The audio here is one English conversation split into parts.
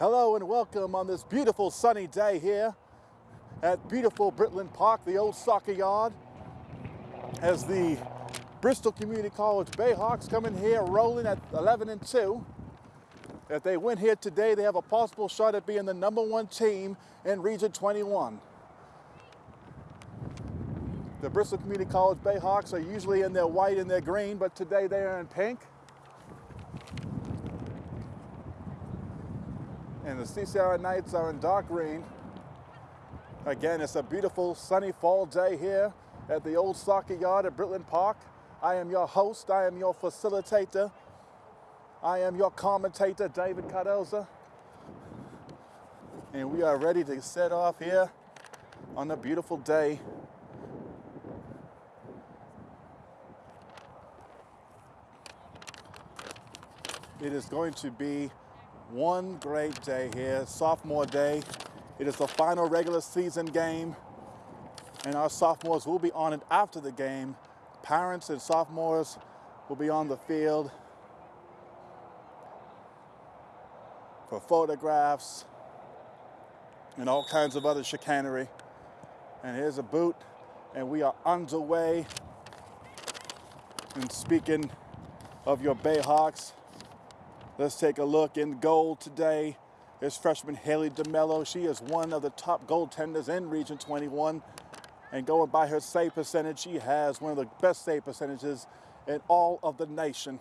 Hello and welcome on this beautiful sunny day here at beautiful Britland Park, the old soccer yard, as the Bristol Community College Bayhawks come in here rolling at 11 and 2. If they win here today, they have a possible shot at being the number one team in Region 21. The Bristol Community College Bayhawks are usually in their white and their green, but today they are in pink. And the CCRI Knights are in dark green. Again, it's a beautiful sunny fall day here at the old soccer yard at Britland Park. I am your host, I am your facilitator, I am your commentator, David Cardoza. And we are ready to set off here on a beautiful day. It is going to be one great day here, sophomore day. It is the final regular season game, and our sophomores will be on it after the game. Parents and sophomores will be on the field for photographs and all kinds of other chicanery. And here's a boot, and we are underway. And speaking of your Bayhawks, Let's take a look in goal today. Is freshman Haley DeMello. She is one of the top goaltenders in Region 21. And going by her save percentage, she has one of the best save percentages in all of the nation.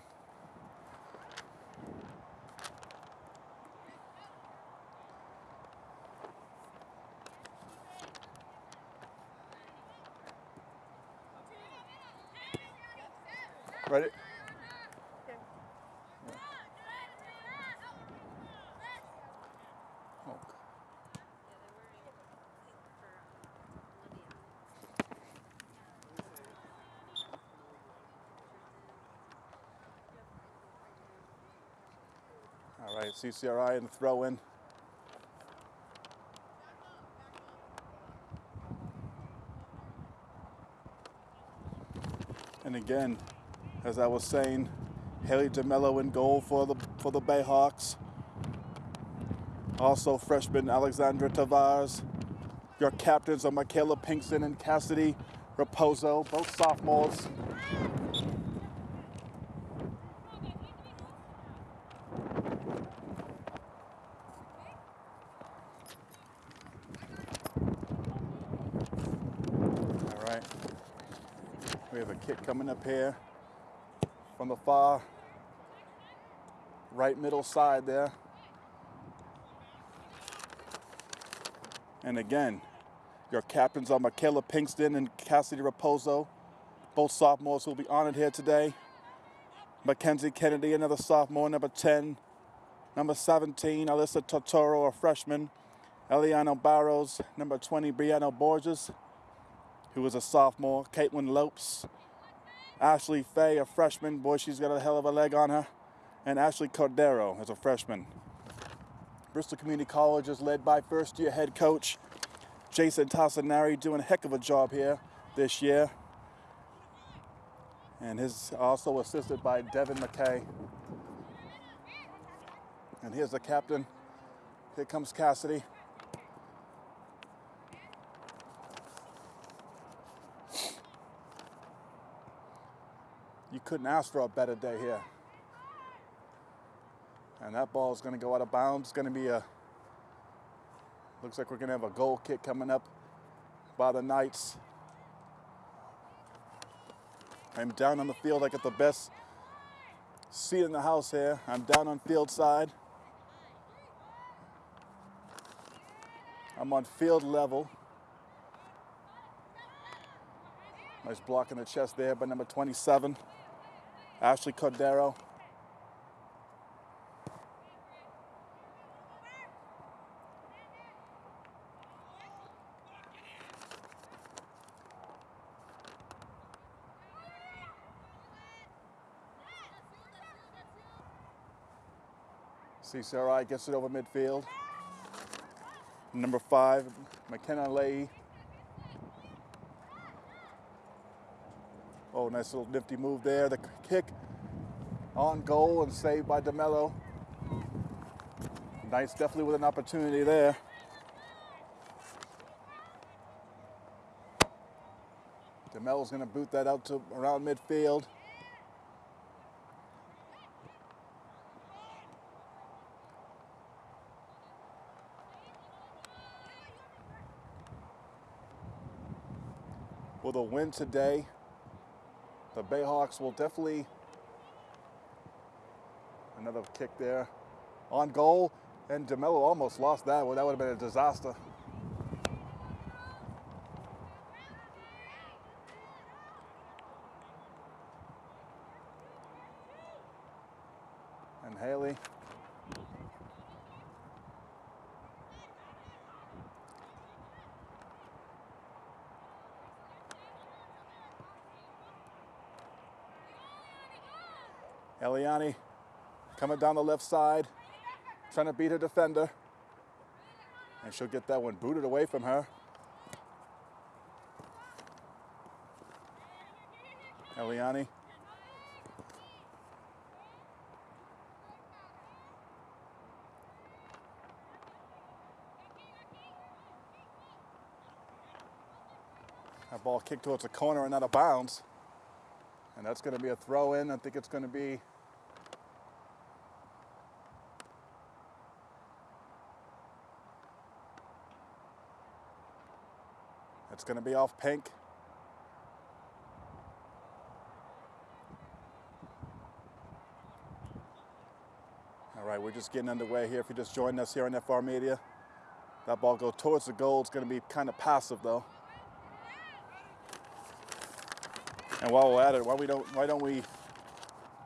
CCRI and throw in. And again, as I was saying, Haley DeMello in goal for the for the Bayhawks. Also freshman Alexandra Tavares. Your captains are Michaela Pinkston and Cassidy Raposo, both sophomores. We have a kick coming up here from the far right middle side there. And again, your captains are Michaela Pinkston and Cassidy Raposo, both sophomores who will be honored here today. Mackenzie Kennedy, another sophomore, number 10. Number 17, Alyssa Totoro, a freshman. Eliano Barros, number 20, Brianna Borges, who was a sophomore, Caitlin Lopes, Ashley Fay, a freshman. Boy, she's got a hell of a leg on her. And Ashley Cordero as a freshman. Bristol Community College is led by first year head coach Jason Tassanari doing a heck of a job here this year. And he's also assisted by Devin McKay. And here's the captain. Here comes Cassidy. Couldn't ask for a better day here. And that ball is going to go out of bounds. It's going to be a, looks like we're going to have a goal kick coming up by the Knights. I'm down on the field. I got the best seat in the house here. I'm down on field side. I'm on field level. Nice block in the chest there by number 27. Ashley Cordero. CCRI gets it over midfield. Number five, McKenna Leahy. Oh, nice little nifty move there. The kick on goal and saved by DeMello. Knights definitely with an opportunity there. DeMello's going to boot that out to around midfield. With a win today, the Bayhawks will definitely another kick there on goal and DeMello almost lost that. Well, that would have been a disaster. And Haley. Eliani coming down the left side, trying to beat her defender. And she'll get that one booted away from her. Eliani. That ball kicked towards the corner and out of bounds. And that's going to be a throw in. I think it's going to be It's going to be off pink. All right, we're just getting underway here. If you just joined us here on FR Media, that ball goes towards the goal. It's going to be kind of passive though. And while we're at it, why we don't why don't we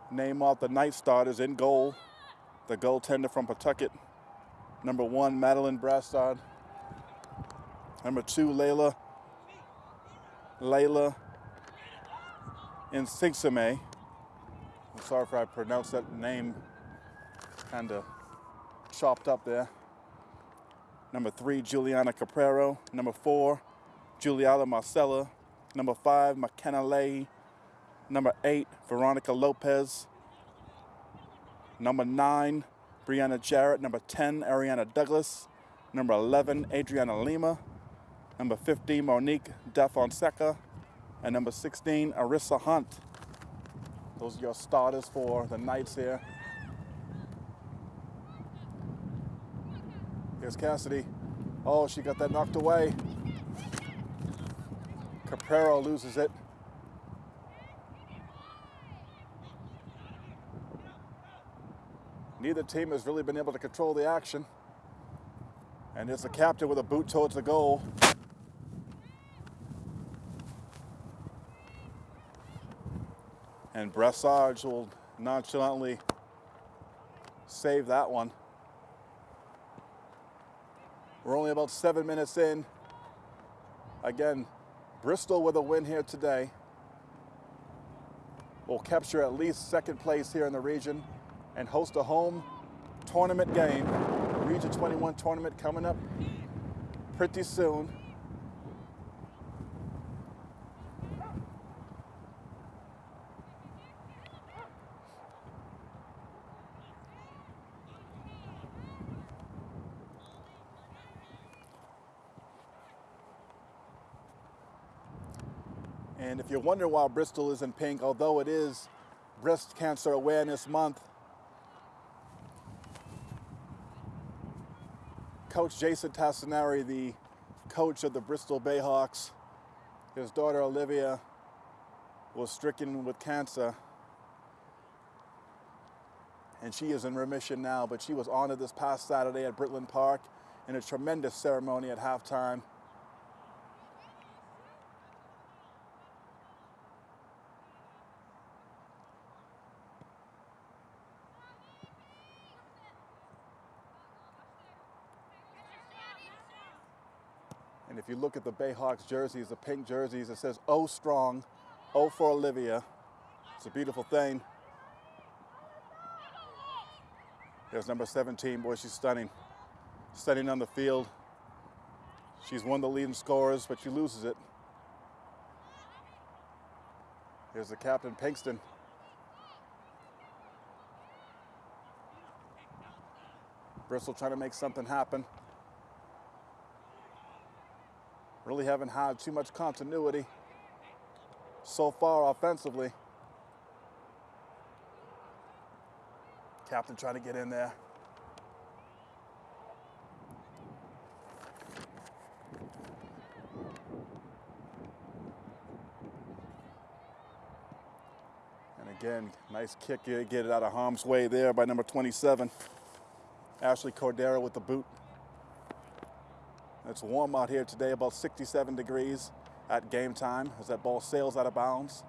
name off the Knight starters in goal? The goaltender from Pawtucket, number one, Madeline Brassard. Number two, Layla Layla Insingsame. I'm sorry if I pronounced that name kind of chopped up there. Number three, Juliana Caprero. Number four, Juliana Marcella. Number five, McKenna Leahy. Number eight, Veronica Lopez. Number nine, Brianna Jarrett. Number 10, Ariana Douglas. Number 11, Adriana Lima. Number 15, Monique DaFonseca. And number 16, Arissa Hunt. Those are your starters for the Knights here. Here's Cassidy. Oh, she got that knocked away. Caprero loses it. Neither team has really been able to control the action. And it's the captain with a boot towards the goal. And Brassard will nonchalantly save that one. We're only about seven minutes in. Again, Bristol with a win here today will capture at least second place here in the region and host a home tournament game. Region 21 tournament coming up pretty soon. If you wonder why Bristol is in pink, although it is Breast Cancer Awareness Month, Coach Jason Tassinari, the coach of the Bristol Bayhawks, his daughter Olivia was stricken with cancer. And she is in remission now, but she was honored this past Saturday at Britland Park in a tremendous ceremony at halftime. And if you look at the Bayhawks jerseys, the pink jerseys, it says "Oh strong, oh for Olivia." It's a beautiful thing. There's number 17, boy, she's stunning. Stunning on the field. She's one of the leading scorers, but she loses it. Here's the captain, Pinkston. Bristol trying to make something happen. Really haven't had too much continuity so far offensively. Captain trying to get in there. And again, nice kick, get it out of harm's way there by number 27. Ashley Cordero with the boot. It's warm out here today, about 67 degrees at game time as that ball sails out of bounds.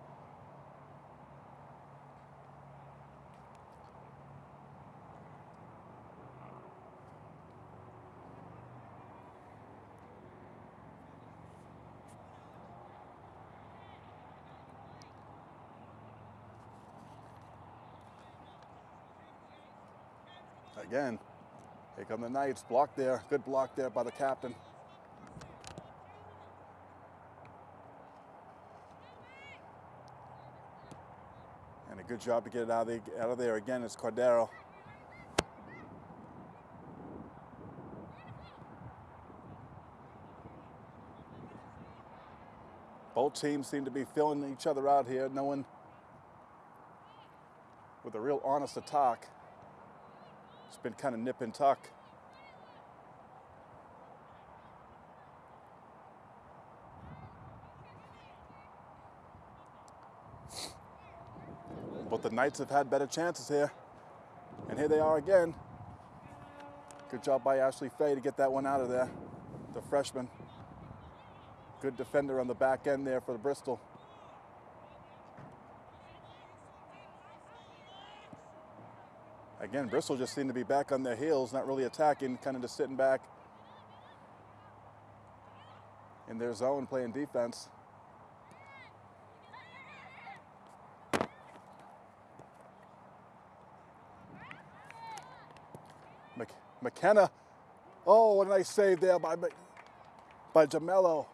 Again, here come the Knights. Block there. Good block there by the captain. Good job to get it out of, out of there. Again, it's Cordero. Both teams seem to be filling each other out here. No one with a real honest attack. It's been kind of nip and tuck. The Knights have had better chances here. And here they are again. Good job by Ashley Fay to get that one out of there, the freshman. Good defender on the back end there for the Bristol. Again, Bristol just seemed to be back on their heels, not really attacking, kind of just sitting back in their zone playing defense. McKenna, oh, what a nice save there by, by DeMello.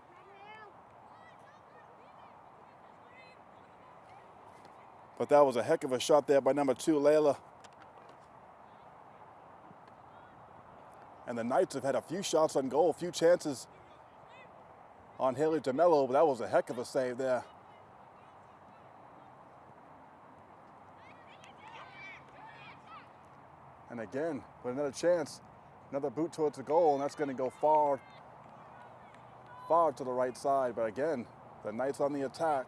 But that was a heck of a shot there by number two, Layla. And the Knights have had a few shots on goal, a few chances on Haley DeMello, but that was a heck of a save there. And again, with another chance, another boot towards the goal, and that's going to go far, far to the right side. But again, the Knights on the attack.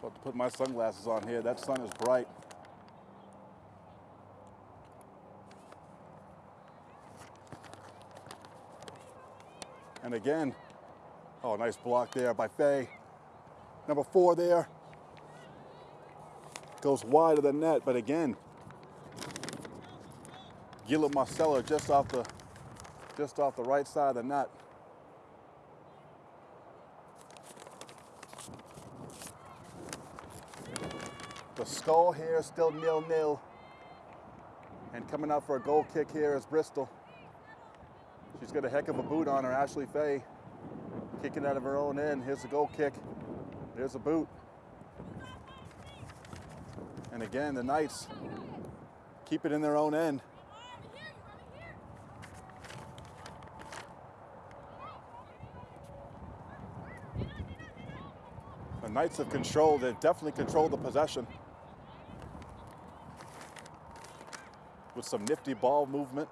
About to put my sunglasses on here. That sun is bright. And again, oh, nice block there by Fay. Number four there. Goes wide of the net, but again, Gila Marcella just off the just off the right side of the net. The skull here still nil-nil. And coming out for a goal kick here is Bristol. She's got a heck of a boot on her, Ashley Fay. Kicking out of her own end. Here's the goal kick. There's a boot. And again, the Knights keep it in their own end. The Knights have controlled, they've definitely controlled the possession. With some nifty ball movement.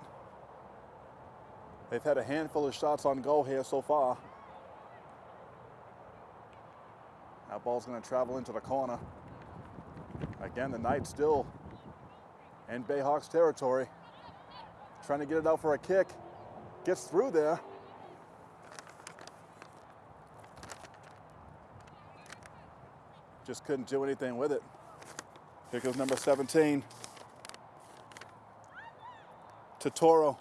They've had a handful of shots on goal here so far. Ball's going to travel into the corner. Again, the Knights still in Bayhawks territory. Trying to get it out for a kick. Gets through there. Just couldn't do anything with it. Here goes number 17. Totoro.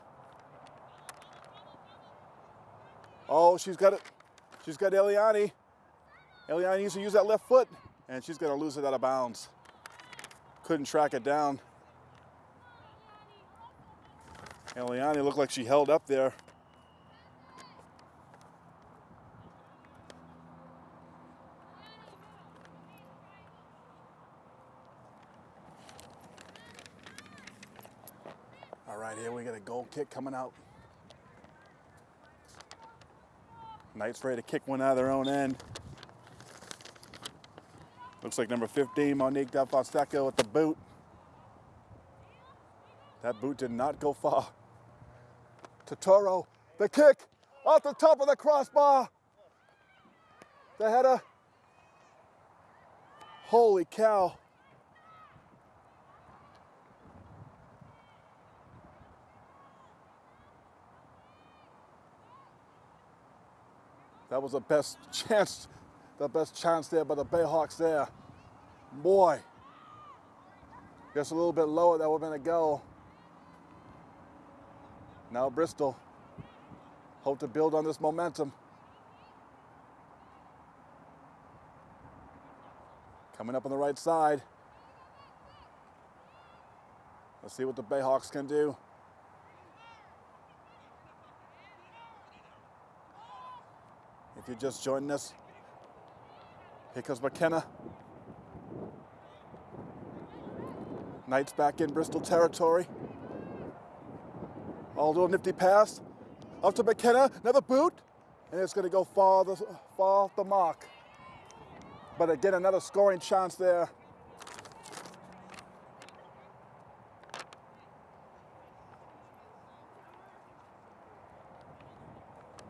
Oh, she's got it. She's got Eliani. Eliana needs to use that left foot, and she's going to lose it out of bounds. Couldn't track it down. Eliani looked like she held up there. All right, here we got a goal kick coming out. Knights ready to kick one out of their own end. Looks like number 15, Monique Del Fonseca with the boot. That boot did not go far. Totoro, the kick off the top of the crossbar. The header. Holy cow. That was the best chance, the best chance there by the Bayhawks there. Boy, just a little bit lower, that would have been a goal. Now Bristol, hope to build on this momentum. Coming up on the right side. Let's see what the Bayhawks can do. If you're just joining us, here comes McKenna. Knights back in Bristol territory. Aldo nifty pass. Up to McKenna, another boot. And it's going to go far, the, far off the mark. But again, another scoring chance there.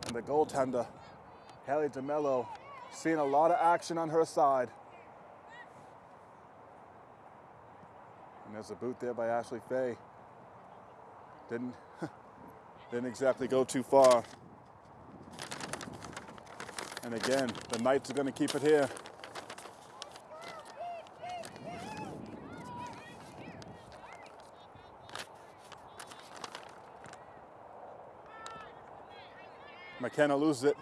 And the goaltender Haley DeMello seeing a lot of action on her side. And there's a boot there by Ashley Fay. Didn't, didn't exactly go too far. And again, the Knights are going to keep it here. McKenna loses it.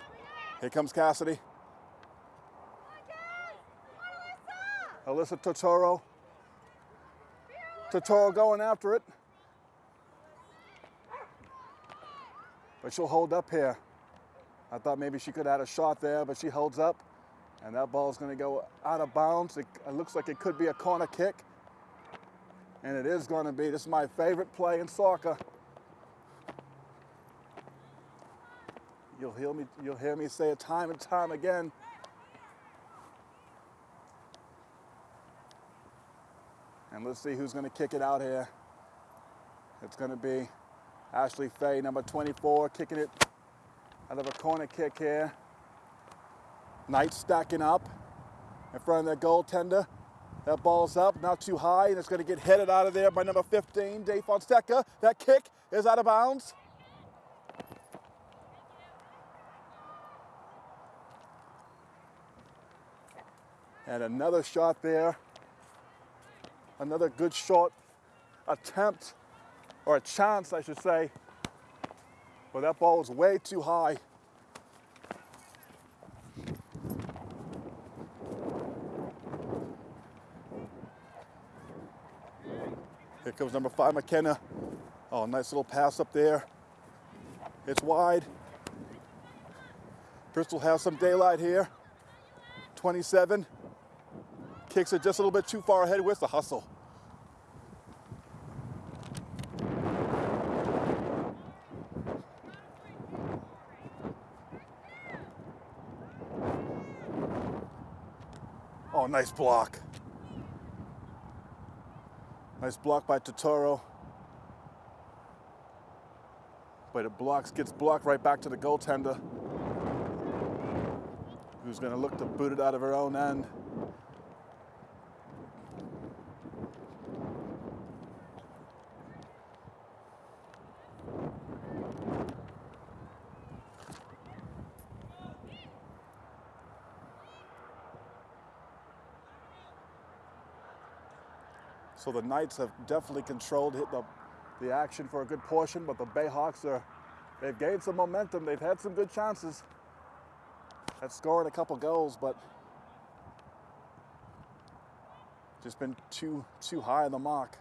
Here comes Cassidy. Alyssa Totoro. Totoro going after it. But she'll hold up here. I thought maybe she could had a shot there, but she holds up. And that ball is going to go out of bounds. It, it looks like it could be a corner kick. And it is going to be. This is my favorite play in soccer. You'll hear me, you'll hear me say it time and time again. And let's see who's going to kick it out here. It's going to be Ashley Fay, number 24, kicking it out of a corner kick here. Knight stacking up in front of their goaltender. That ball's up, not too high, and it's going to get headed out of there by number 15, DaFonseca. That kick is out of bounds. And another shot there. Another good shot attempt, or a chance, I should say. But that ball was way too high. Here comes number five, McKenna. Oh, nice little pass up there. It's wide. Bristol has some daylight here. 27. Kicks it just a little bit too far ahead with the hustle. Oh, nice block. Nice block by Totoro. But it blocks, gets blocked right back to the goaltender, who's going to look to boot it out of her own end. So the Knights have definitely controlled the, the action for a good portion, but the Bayhawks are, they've gained some momentum. They've had some good chances at scoring a couple goals, but just been too, too high on the mark.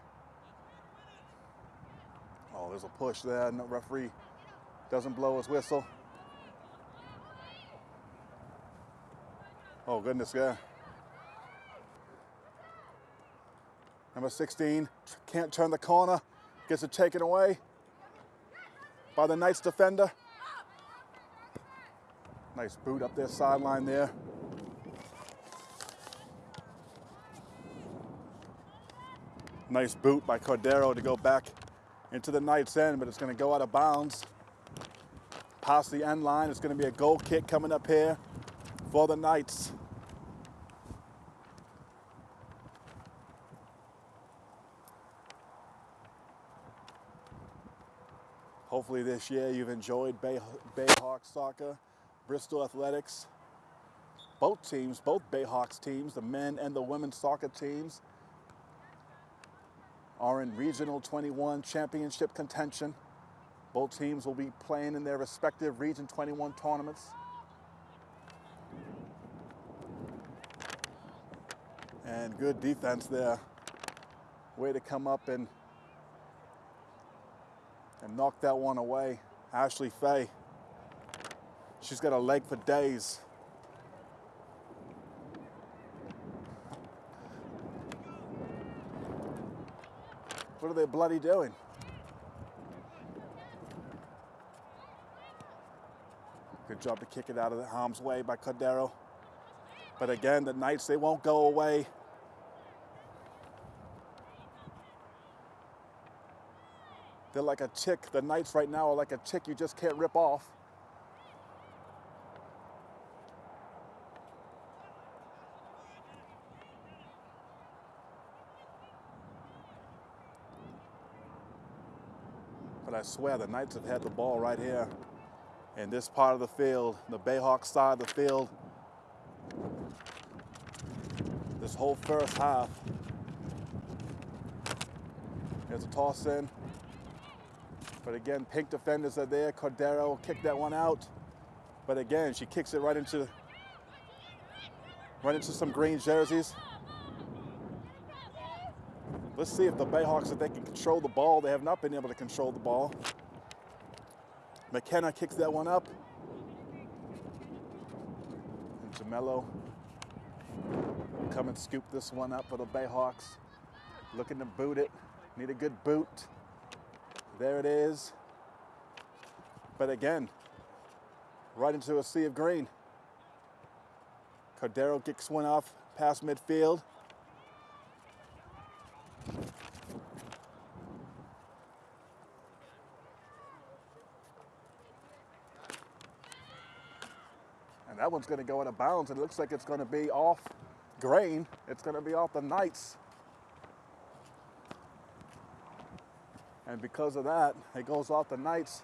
Oh, there's a push there. No referee doesn't blow his whistle. Oh, goodness, yeah. Number 16 can't turn the corner, gets it taken away. by the Knights defender. Nice boot up their sideline there. Nice boot by Cordero to go back into the Knights end, but it's going to go out of bounds. Past the end line, it's going to be a goal kick coming up here for the Knights. Hopefully this year you've enjoyed Bay, Bayhawk soccer, Bristol Athletics. Both teams, both Bayhawks teams, the men and the women's soccer teams, are in Regional 21 championship contention. Both teams will be playing in their respective Region 21 tournaments. And good defense there. Way to come up and and knock that one away. Ashley Fay. She's got a leg for days. What are they bloody doing? Good job to kick it out of the harm's way by Cordero. But again, the Knights, they won't go away. They're like a tick. The Knights right now are like a tick you just can't rip off. But I swear the Knights have had the ball right here in this part of the field, the Bayhawk side of the field. This whole first half. There's a toss in. But again, pink defenders are there. Cordero kicked that one out. But again, she kicks it right into right into some green jerseys. Let's see if the Bayhawks, if they can control the ball. They have not been able to control the ball. McKenna kicks that one up. And DeMello come and scoop this one up for the Bayhawks. Looking to boot it. Need a good boot. There it is. But again, right into a sea of green. Cordero kicks one off past midfield. And that one's going to go out of bounds. It looks like it's going to be off grain. It's going to be off the Knights. And because of that, it goes off the Knights.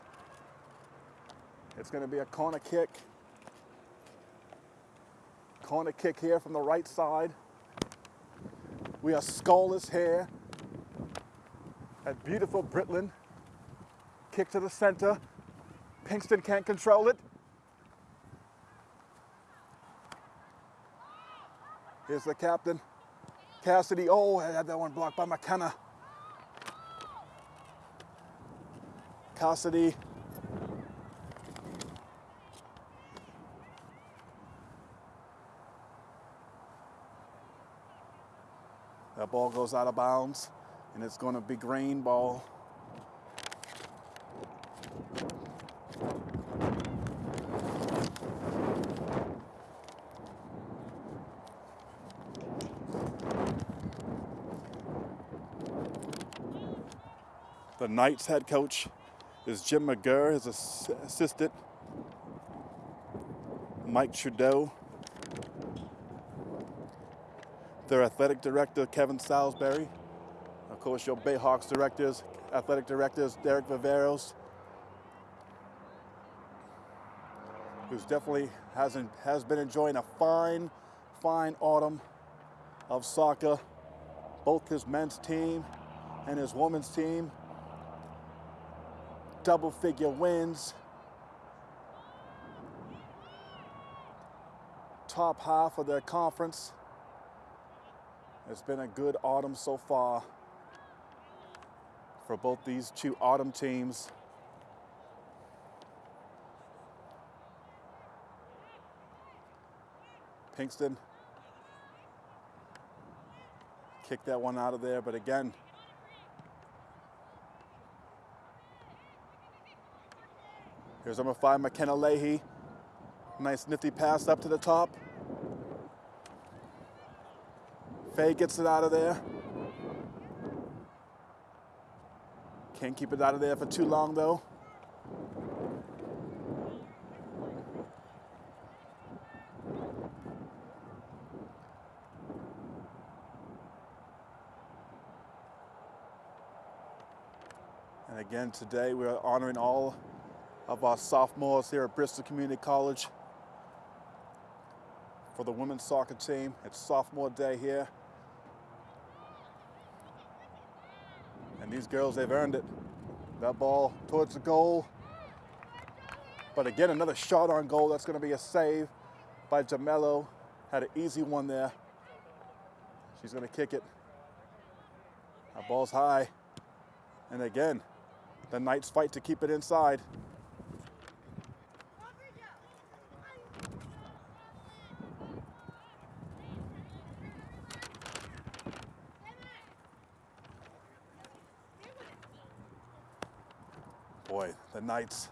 It's going to be a corner kick. Corner kick here from the right side. We are scoreless here at beautiful Britland. Kick to the center. Pinkston can't control it. Here's the captain. Cassidy, oh, I had that one blocked by McKenna. That ball goes out of bounds, and it's going to be green ball. The Knights head coach is Jim McGurr, his assistant, Mike Trudeau, their athletic director, Kevin Salisbury, of course, your Bayhawks directors, athletic directors, Derek Viveros, who's definitely hasn't, has been enjoying a fine, fine autumn of soccer, both his men's team and his women's team double figure wins. Top half of their conference. It's been a good autumn so far for both these two autumn teams. Pinkston kicked that one out of there, but again, Here's number five, McKenna Leahy. Nice nifty pass up to the top. Faye gets it out of there. Can't keep it out of there for too long though. And again, today we're honoring all of our sophomores here at Bristol Community College for the women's soccer team. It's sophomore day here. And these girls, they've earned it. That ball towards the goal. But again, another shot on goal. That's going to be a save by DeMello. Had an easy one there. She's going to kick it. That ball's high. And again, the Knights fight to keep it inside. Boy, the Knights,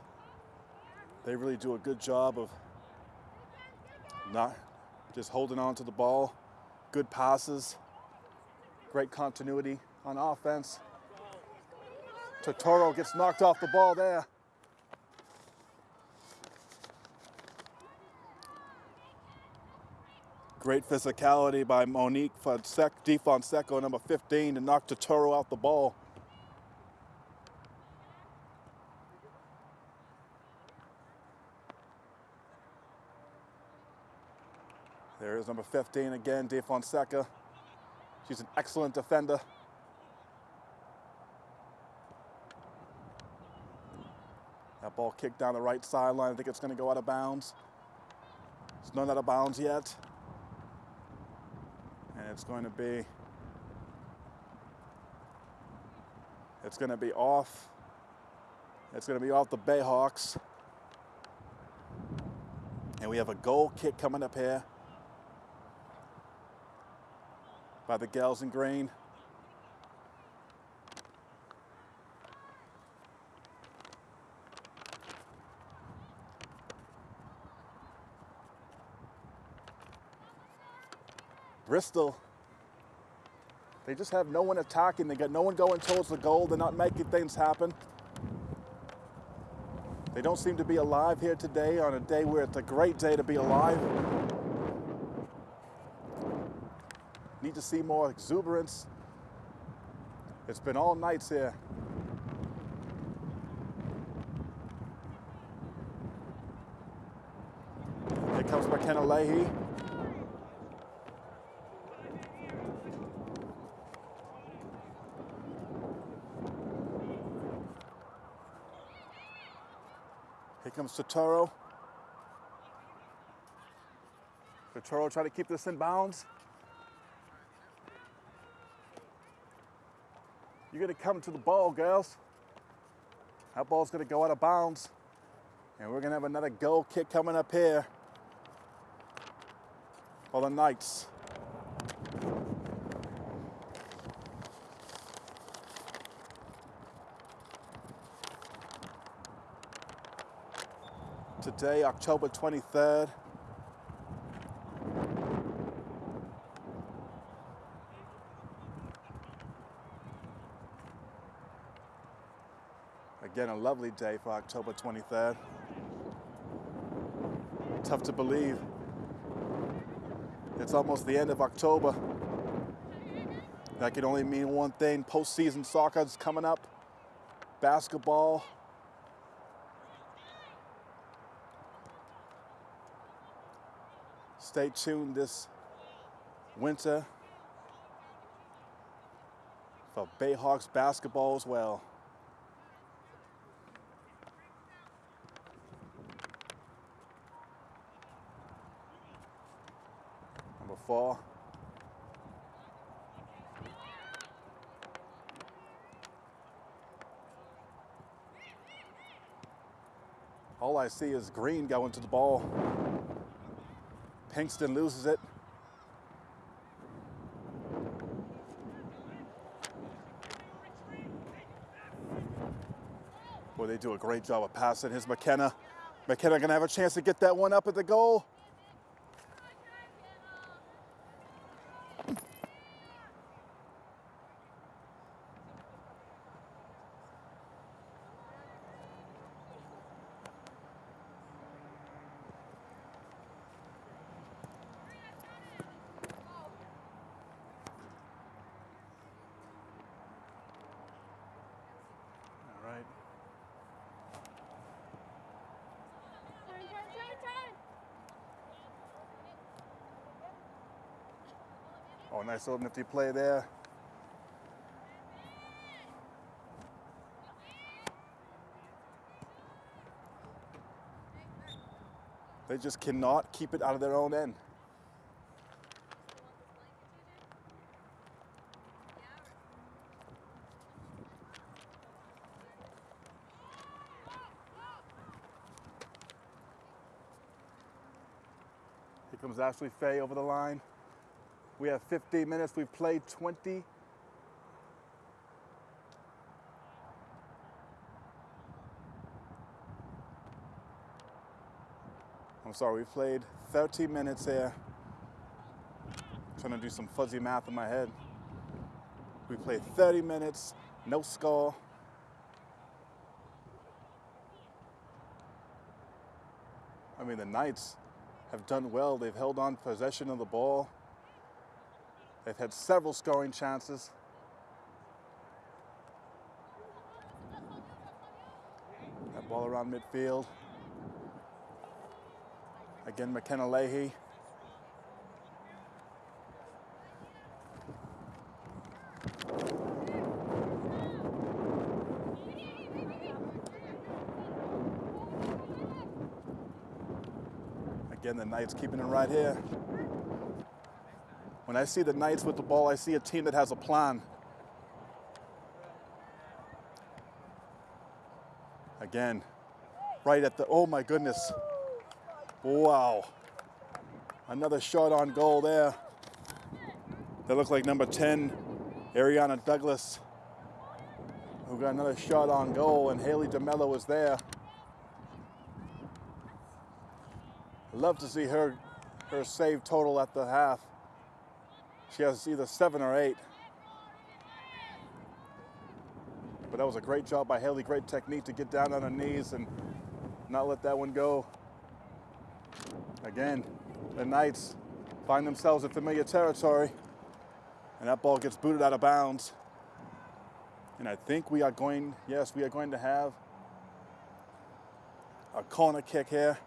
they really do a good job of not just holding on to the ball. Good passes, great continuity on offense. Totoro gets knocked off the ball there. Great physicality by Monique Fonseca, number 15, to knock Totoro off the ball. Number 15 again, Di Fonseca. She's an excellent defender. That ball kicked down the right sideline. I think it's going to go out of bounds. It's not out of bounds yet. And it's going to be it's going to be off. It's going to be off the Bayhawks. And we have a goal kick coming up here by the gals in green. Bristol, they just have no one attacking. They got no one going towards the goal. They're not making things happen. They don't seem to be alive here today on a day where it's a great day to be alive. Need to see more exuberance. It's been all Knights here. Here comes McKenna Leahy. Here comes Totoro. Totoro trying to keep this in bounds. You're gonna come to the ball, girls. That ball's gonna go out of bounds. And we're gonna have another goal kick coming up here for the Knights. Today, October 23rd, Again, a lovely day for October 23rd. Tough to believe. It's almost the end of October. That can only mean one thing. Postseason soccer is coming up. Basketball. Stay tuned this winter for Bayhawks basketball as well. Number four. All I see is green going to the ball. Pinkston loses it. Boy, they do a great job of passing. Here's McKenna. McKenna gonna have a chance to get that one up at the goal. Nice little nifty play there. They just cannot keep it out of their own end. Here comes Ashley Faye over the line. We have 15 minutes. We've played 20. I'm sorry, we played 13 minutes here. trying to do some fuzzy math in my head. We played 30 minutes, no score. I mean, the Knights have done well. They've held on possession of the ball. They've had several scoring chances. That ball around midfield. Again, McKenna Leahy. Again, the Knights keeping it right here. When I see the Knights with the ball, I see a team that has a plan. Again, right at the, oh my goodness. Wow. Another shot on goal there. That looked like number 10, Ariana Douglas, who got another shot on goal, and Haley DeMello was there. Love to see her, her save total at the half. She has either seven or eight. But that was a great job by Haley, great technique to get down on her knees and not let that one go. Again, the Knights find themselves in familiar territory, and that ball gets booted out of bounds. And I think we are going, yes, we are going to have a corner kick here.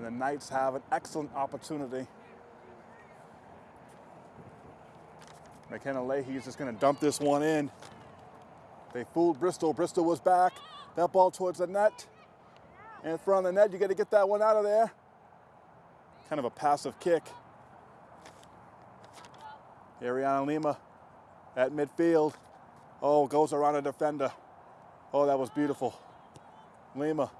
And the Knights have an excellent opportunity. McKenna Leahy is just going to dump this one in. They fooled Bristol. Bristol was back. That ball towards the net. In front of the net, you got to get that one out of there. Kind of a passive kick. Ariana Lima at midfield. Oh, goes around a defender. Oh, that was beautiful. Lima.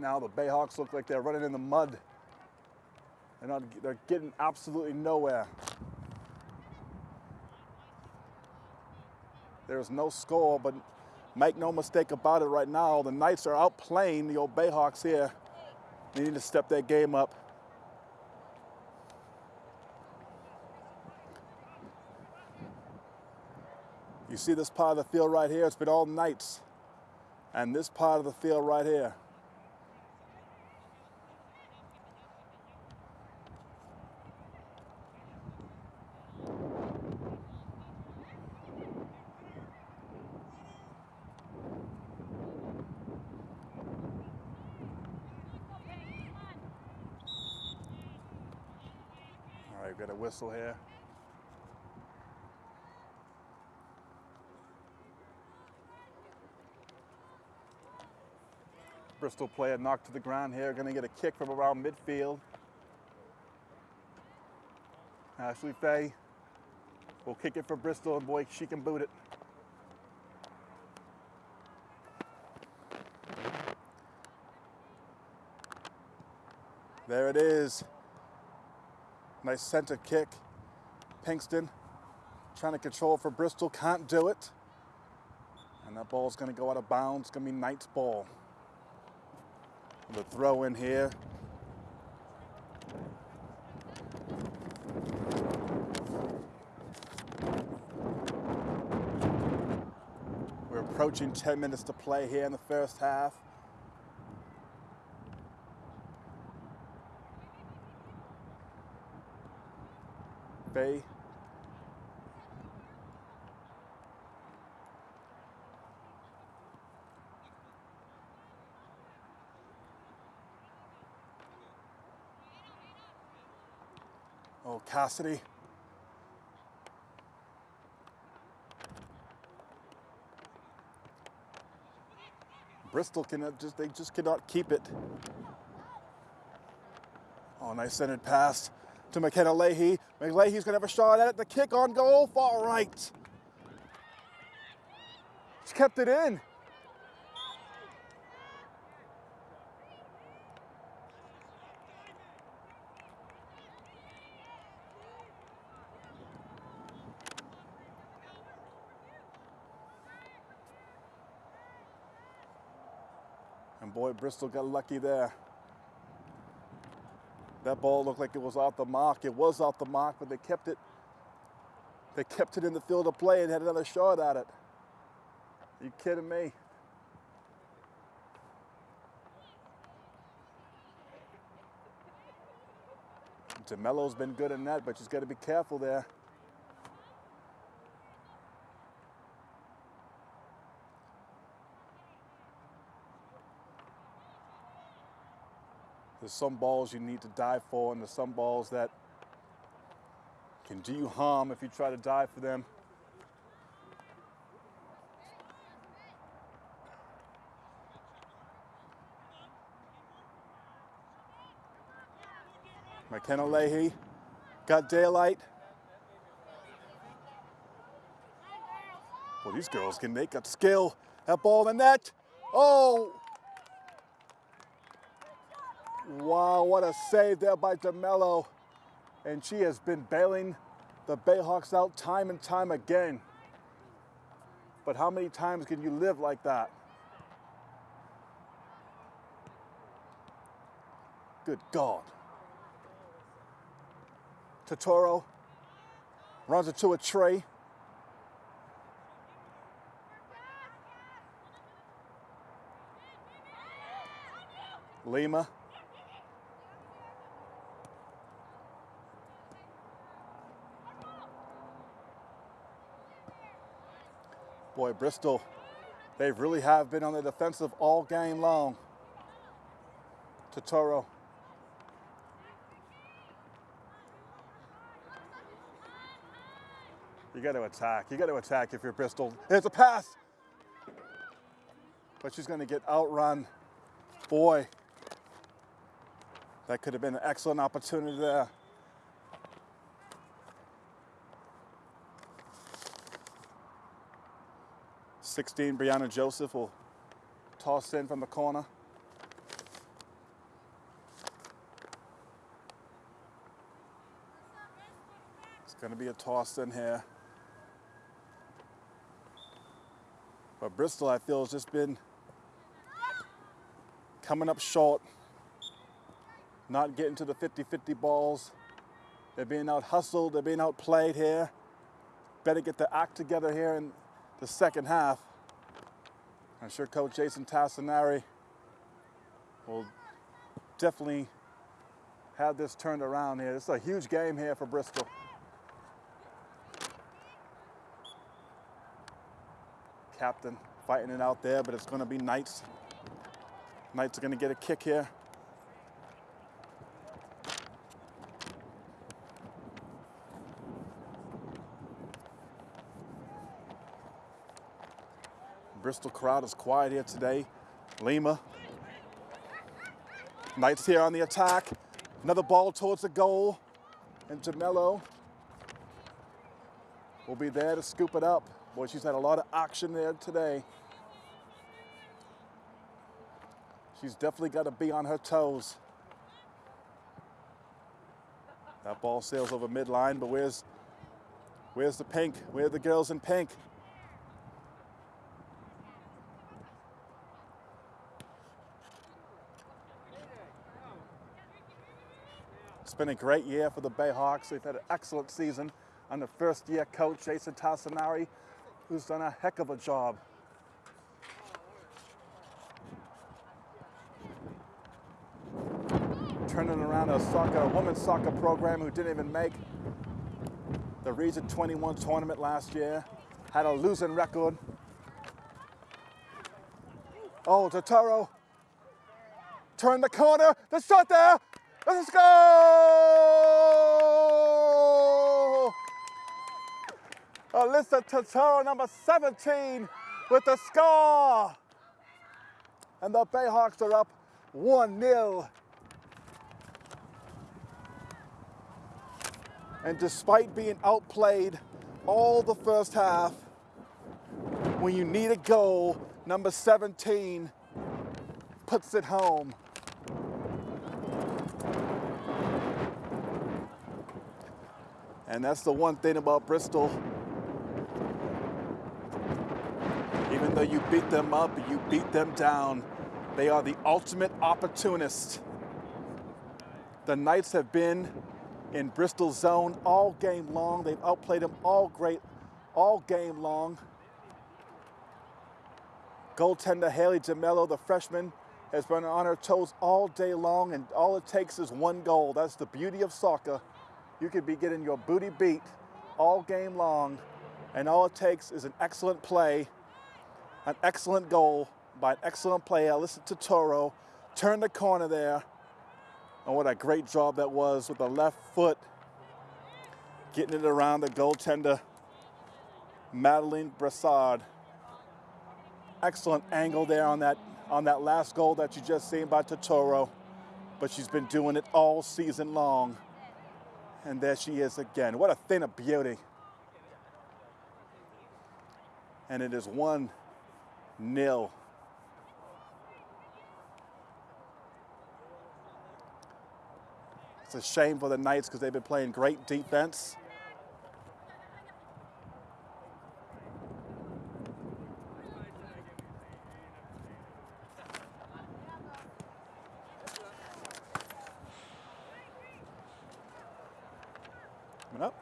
Now, the Bayhawks look like they're running in the mud. They're not. They're getting absolutely nowhere. There's no score, but make no mistake about it. Right now, the Knights are outplaying the old Bayhawks here. They need to step that game up. You see this part of the field right here? It's been all Knights. And this part of the field right here. All right, got a whistle here. Bristol player knocked to the ground here, going to get a kick from around midfield. Ashley Faye will kick it for Bristol, and boy, she can boot it. There it is. Nice center kick. Pinkston trying to control for Bristol, can't do it. And that ball's going to go out of bounds. It's going to be Knight's ball. The throw in here. We're approaching 10 minutes to play here in the first half. Bay. Oh, Cassidy. Bristol cannot uh, just they just cannot keep it. Oh, nice centered pass to McKenna Leahy. McLeahy's gonna have a shot at it. The kick on goal, far right. She's kept it in. And boy, Bristol got lucky there. That ball looked like it was off the mark. It was off the mark, but they kept it. They kept it in the field of play and had another shot at it. Are you kidding me? DeMello's been good in that, but she's got to be careful there. There's some balls you need to dive for, and there's some balls that can do you harm if you try to dive for them. McKenna Leahy got daylight. Well, these girls can make a skill. That ball in the net. Oh! Wow, what a save there by DeMello. And she has been bailing the Bayhawks out time and time again. But how many times can you live like that? Good God. Totoro runs it to a tray. Lima. Boy, Bristol, they really have been on the defensive all game long. Totoro. You got to attack. You got to attack if you're Bristol. There's a pass. But she's going to get outrun. Boy, that could have been an excellent opportunity there. Sixteen, Brianna Joseph will toss in from the corner. It's going to be a toss in here. But Bristol, I feel, has just been coming up short, not getting to the 50-50 balls. They're being out hustled, they're being outplayed here. Better get the act together here in the second half. I'm sure Coach Jason Tassinari will definitely have this turned around here. This is a huge game here for Bristol. Captain fighting it out there, but it's going to be Knights. Knights are going to get a kick here. Bristol crowd is quiet here today. Lima. Knights here on the attack. Another ball towards the goal. And DeMello will be there to scoop it up. Boy, she's had a lot of action there today. She's definitely got to be on her toes. That ball sails over midline, but where's where's the pink? Where are the girls in pink? Been a great year for the Bayhawks. They've had an excellent season under first year coach Jason Tassinari, who's done a heck of a job. Turning around a soccer, a women's soccer program who didn't even make the Region 21 tournament last year, had a losing record. Oh, Totoro. Turn the corner. The shot there. Let's go! Alyssa Totoro, number 17, with the score. And the Bayhawks are up 1 0. And despite being outplayed all the first half, when you need a goal, number 17 puts it home. And that's the one thing about Bristol. Even though you beat them up, you beat them down. They are the ultimate opportunist. The Knights have been in Bristol's zone all game long. They've outplayed them all great, all game long. Goaltender Haley DeMello, the freshman, has been on her toes all day long, and all it takes is one goal. That's the beauty of soccer. You could be getting your booty beat all game long, and all it takes is an excellent play, an excellent goal by an excellent player. Alyssa Totoro, turn the corner there, and what a great job that was with the left foot, getting it around the goaltender, Madeline Brassard. Excellent angle there on that on that last goal that you just seen by Totoro, but she's been doing it all season long. And there she is again. What a thing of beauty. And it is one nil. It's a shame for the Knights because they've been playing great defense. Coming up.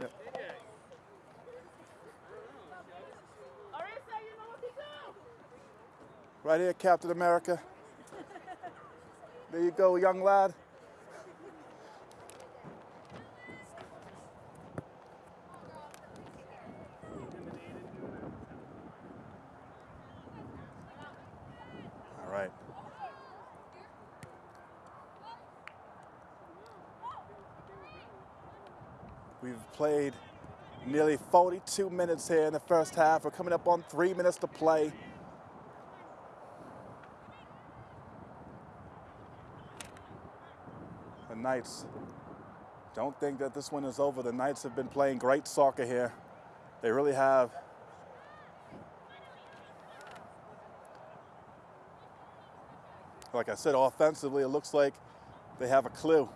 Yep. Arisa, you know what to do. Right here, Captain America. There you go, young lad. All right. We've played nearly 42 minutes here in the first half. We're coming up on three minutes to play. Knights don't think that this one is over. The Knights have been playing great soccer here. They really have. Like I said, offensively, it looks like they have a clue,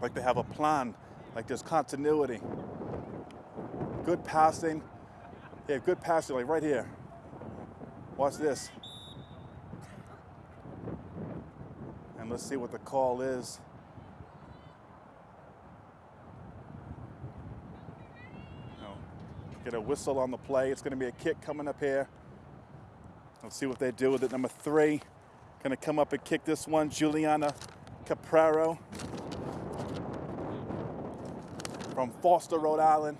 like they have a plan, like there's continuity. Good passing. Yeah, good passing, like right here. Watch this. And let's see what the call is. Get a whistle on the play. It's going to be a kick coming up here. Let's see what they do with it. Number three, going to come up and kick this one. Juliana Capraro from Foster, Rhode Island.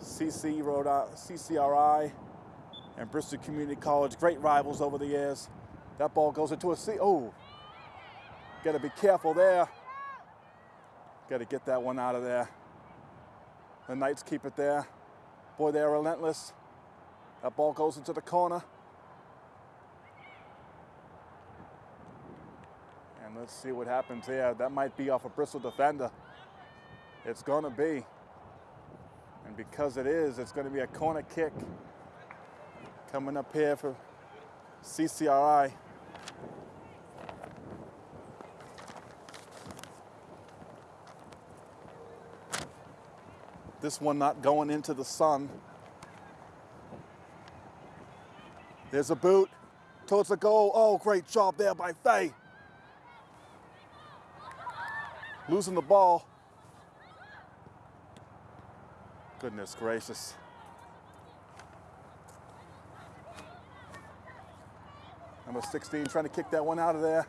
CC Rhode I- CCRI and Bristol Community College, great rivals over the years. That ball goes into a C. Oh, got to be careful there. Got to get that one out of there. The Knights keep it there. Boy, they're relentless. That ball goes into the corner. And let's see what happens here. That might be off a Bristol defender. It's going to be. And because it is, it's going to be a corner kick coming up here for CCRI. This one not going into the sun. There's a boot towards the goal. Oh, great job there by Faye. Losing the ball. Goodness gracious. Number 16 trying to kick that one out of there.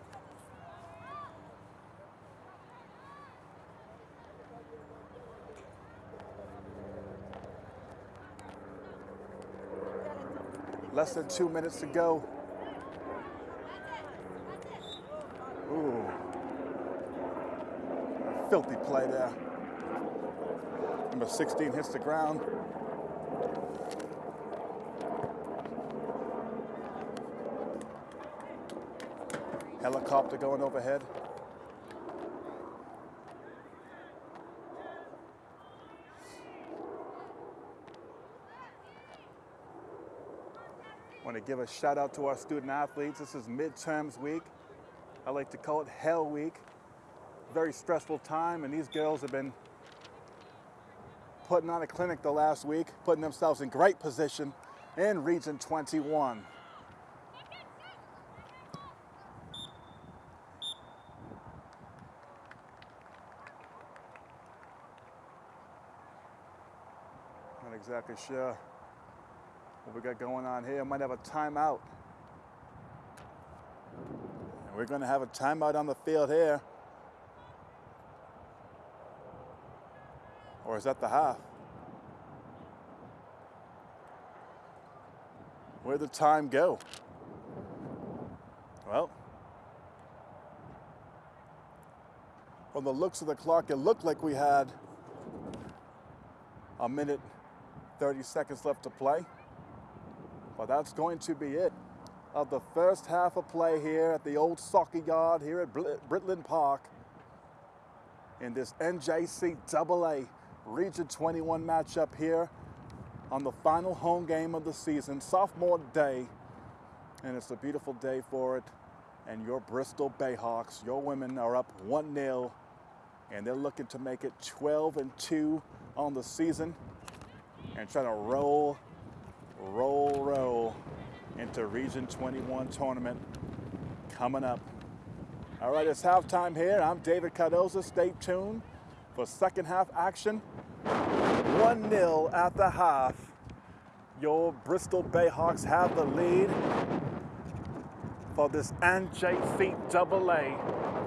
Less than two minutes to go. Ooh. Filthy play there. Number 16 hits the ground. Helicopter going overhead. Want to give a shout out to our student athletes. This is midterms week. I like to call it hell week. Very stressful time, and these girls have been putting on a clinic the last week, putting themselves in great position in Region 21. Not exactly sure what we got going on here. Might have a timeout. And we're going to have a timeout on the field here. Or is that the half? Where'd the time go? Well, from the looks of the clock, it looked like we had a minute, 30 seconds left to play. But that's going to be it of the first half of play here at the old soccer yard here at Britland Park in this NJCAA Region 21 matchup here on the final home game of the season, sophomore day. And it's a beautiful day for it. And your Bristol Bayhawks, your women are up 1-0 and they're looking to make it 12 and 2 on the season and trying to roll, roll, roll into Region 21 tournament coming up. All right, it's halftime here. I'm David Cardoza. Stay tuned for second half action. 1-0 at the half. Your Bristol Bayhawks have the lead for this NJCAA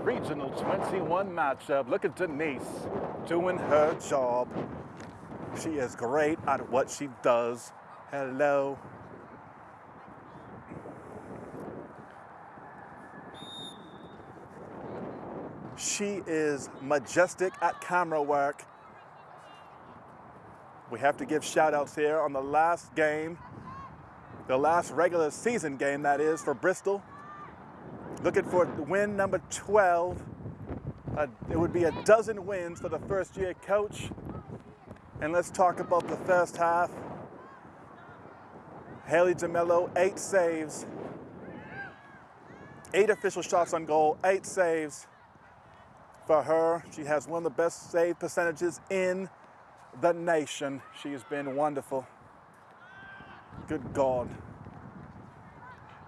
Regional 21 matchup. Look at Denise doing her job. She is great at what she does. Hello. She is majestic at camera work. We have to give shout outs here on the last game, the last regular season game that is for Bristol. Looking for win number 12. Uh, it would be a dozen wins for the first year coach. And let's talk about the first half. Haley DeMello, eight saves, eight official shots on goal, eight saves for her. She has one of the best save percentages in the nation. She has been wonderful. Good God.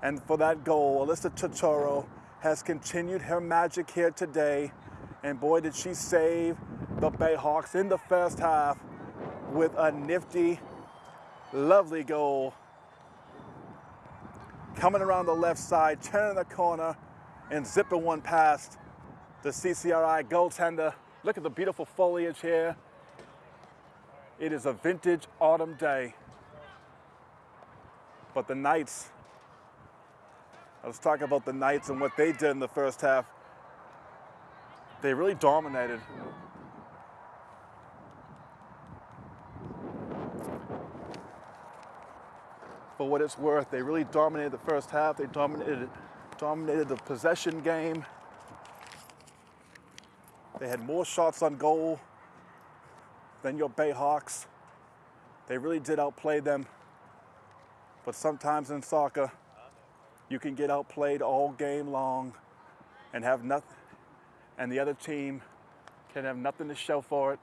And for that goal, Alyssa Totoro has continued her magic here today. And boy, did she save the Bayhawks in the first half with a nifty, lovely goal. Coming around the left side, turning the corner, and zipping one past the CCRI goaltender. Look at the beautiful foliage here. It is a vintage autumn day. But the Knights, let's talk about the Knights and what they did in the first half. They really dominated. For what it's worth, they really dominated the first half. They dominated, dominated the possession game. They had more shots on goal than your Bayhawks. They really did outplay them. But sometimes in soccer, you can get outplayed all game long and have nothing, and the other team can have nothing to show for it.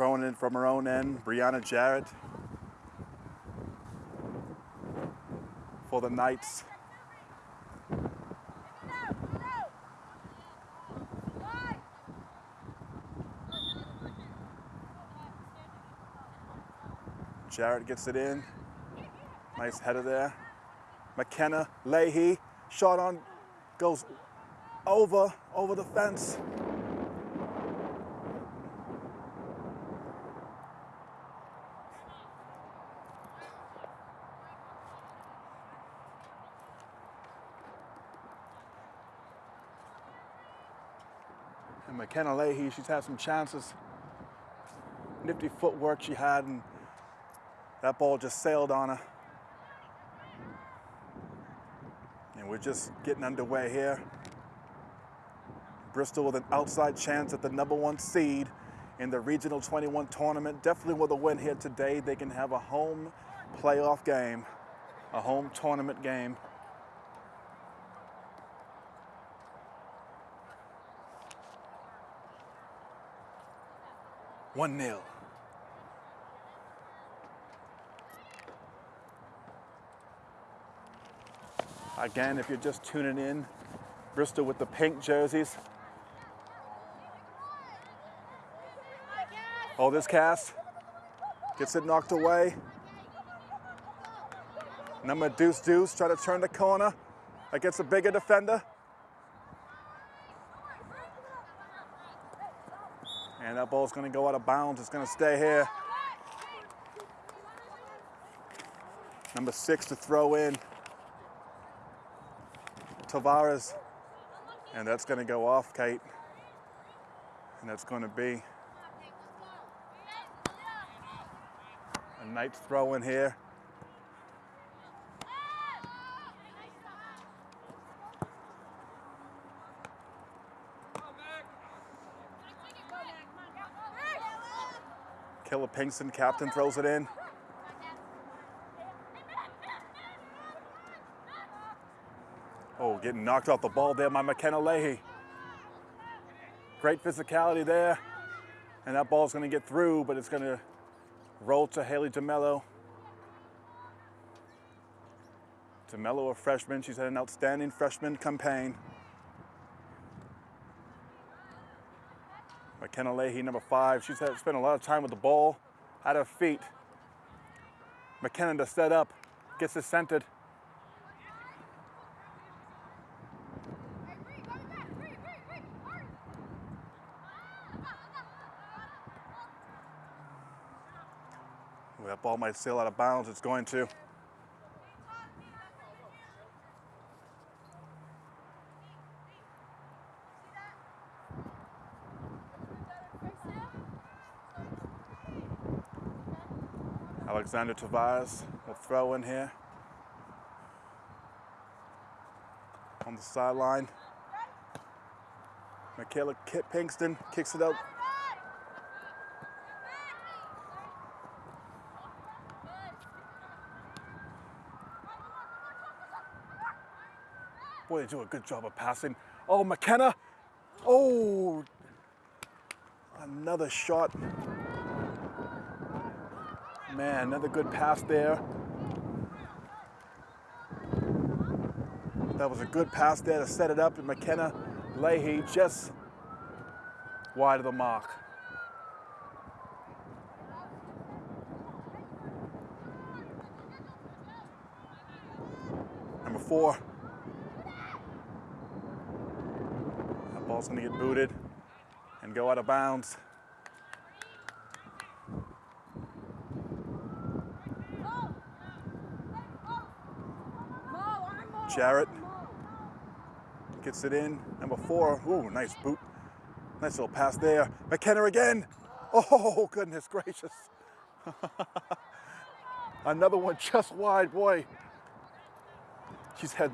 Throwing in from her own end, Brianna Jarrett for the Knights. Jarrett gets it in. Nice header there. McKenna Leahy, shot on, goes over, over the fence. McKenna Leahy, she's had some chances. Nifty footwork she had, and that ball just sailed on her. And we're just getting underway here. Bristol with an outside chance at the number one seed in the Regional 21 tournament. Definitely with a win here today, they can have a home playoff game, a home tournament game. One nil. Again, if you're just tuning in, Bristol with the pink jerseys. Oh, this cast gets it knocked away. Number Deuce Deuce try to turn the corner against a bigger defender. And ball's gonna go out of bounds. It's gonna stay here. Number six to throw in. Tavares. And that's going to go off, Kate. And that's going to be a nice throw in here. Pinkston, captain, throws it in. Oh, getting knocked off the ball there by McKenna Leahy. Great physicality there. And that ball's going to get through, but it's going to roll to Haley DeMello. DeMello, a freshman. She's had an outstanding freshman campaign. McKenna Leahy, number five. She's had, spent a lot of time with the ball at her feet. McKenna to set up, gets it centered. That ball might sail out of bounds. It's going to. Alexander Tavares will throw in here on the sideline. Michaela Kit Pinkston kicks it out. Boy, they do a good job of passing. Oh, McKenna. Oh, another shot. Man, another good pass there. That was a good pass there to set it up, and McKenna Leahy just wide of the mark. Number four. That ball's gonna get booted and go out of bounds. Jarrett gets it in. Number four. Ooh, nice boot. Nice little pass there. McKenna again. Oh, goodness gracious. Another one just wide, boy. She's had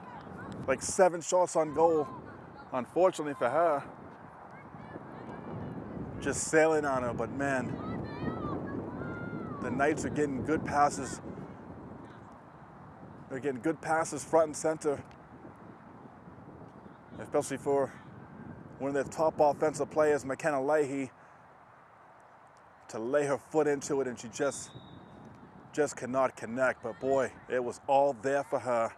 like seven shots on goal, unfortunately for her. Just sailing on her, but man, the Knights are getting good passes. They're getting good passes front and center, especially for one of their top offensive players, McKenna Leahy, to lay her foot into it, and she just, just cannot connect. But boy, it was all there for her.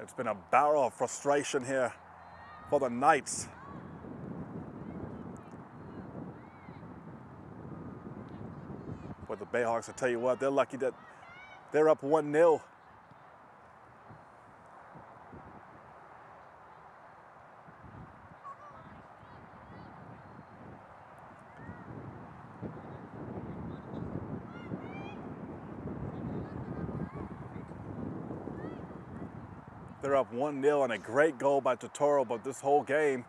It's been a barrel of frustration here for the Knights. But the Bayhawks, I tell you what, they're lucky that they're up 1 0. They're up 1 0 and a great goal by Totoro, but this whole game,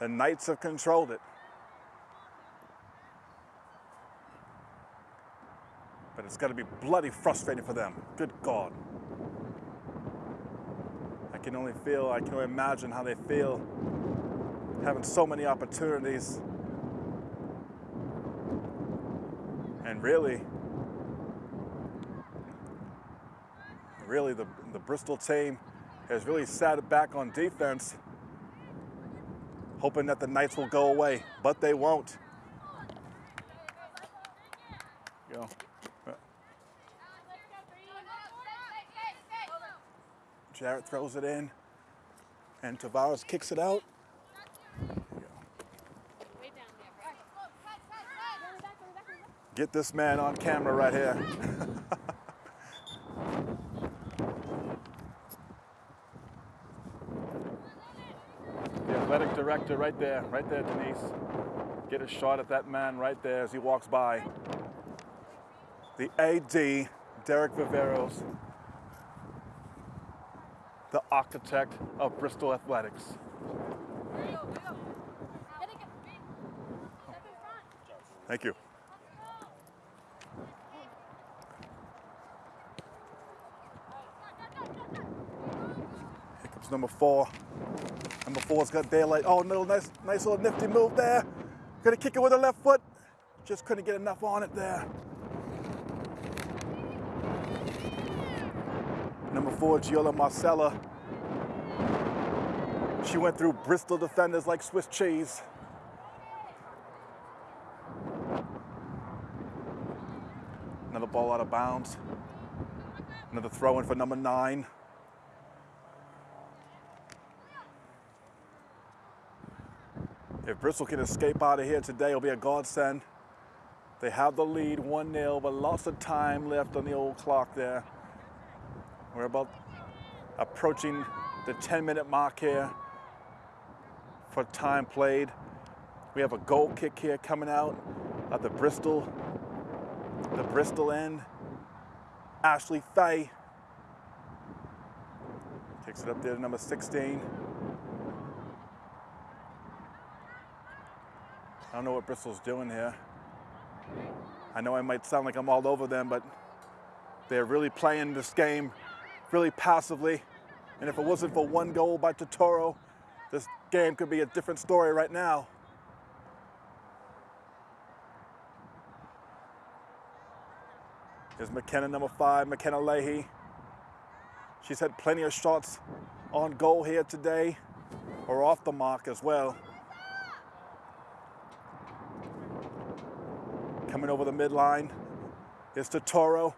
the Knights have controlled it. It's got to be bloody frustrating for them. Good God. I can only feel, I can only imagine how they feel having so many opportunities. And really, really the, the Bristol team has really sat back on defense, hoping that the Knights will go away, but they won't. You know, uh, Jarrett throws it in, and Tavares kicks it out. Get this man on camera right here. the athletic director right there, right there, Denise. Get a shot at that man right there as he walks by. The AD, Derek Viveros, the architect of Bristol Athletics. Thank you. Here comes number four. Number four's got daylight. Oh, no, nice, nice little nifty move there. Gonna kick it with the left foot. Just couldn't get enough on it there. Number Giola Marcella. She went through Bristol defenders like Swiss cheese. Another ball out of bounds. Another throw in for number nine. If Bristol can escape out of here today, it'll be a godsend. They have the lead 1 0, but lots of time left on the old clock there. We're about approaching the 10 minute mark here for time played. We have a goal kick here coming out at the Bristol, the Bristol end. Ashley Faye kicks it up there to number 16. I don't know what Bristol's doing here. I know I might sound like I'm all over them, but they're really playing this game really passively. And if it wasn't for one goal by Totoro, this game could be a different story right now. Here's McKenna, number five, McKenna Leahy. She's had plenty of shots on goal here today, or off the mark as well. Coming over the midline is Totoro.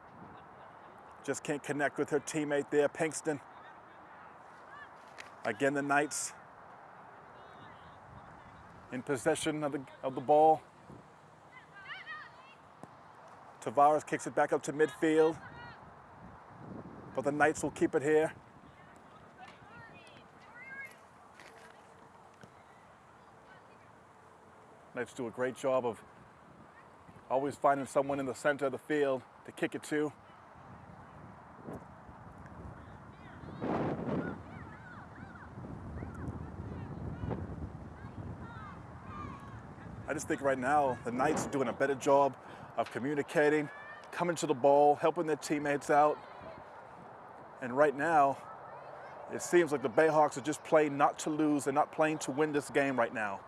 Just can't connect with her teammate there, Pinkston. Again, the Knights in possession of the, of the ball. Tavares kicks it back up to midfield. But the Knights will keep it here. Knights do a great job of always finding someone in the center of the field to kick it to. I just think right now the Knights are doing a better job of communicating, coming to the ball, helping their teammates out. And right now, it seems like the Bayhawks are just playing not to lose. They're not playing to win this game right now.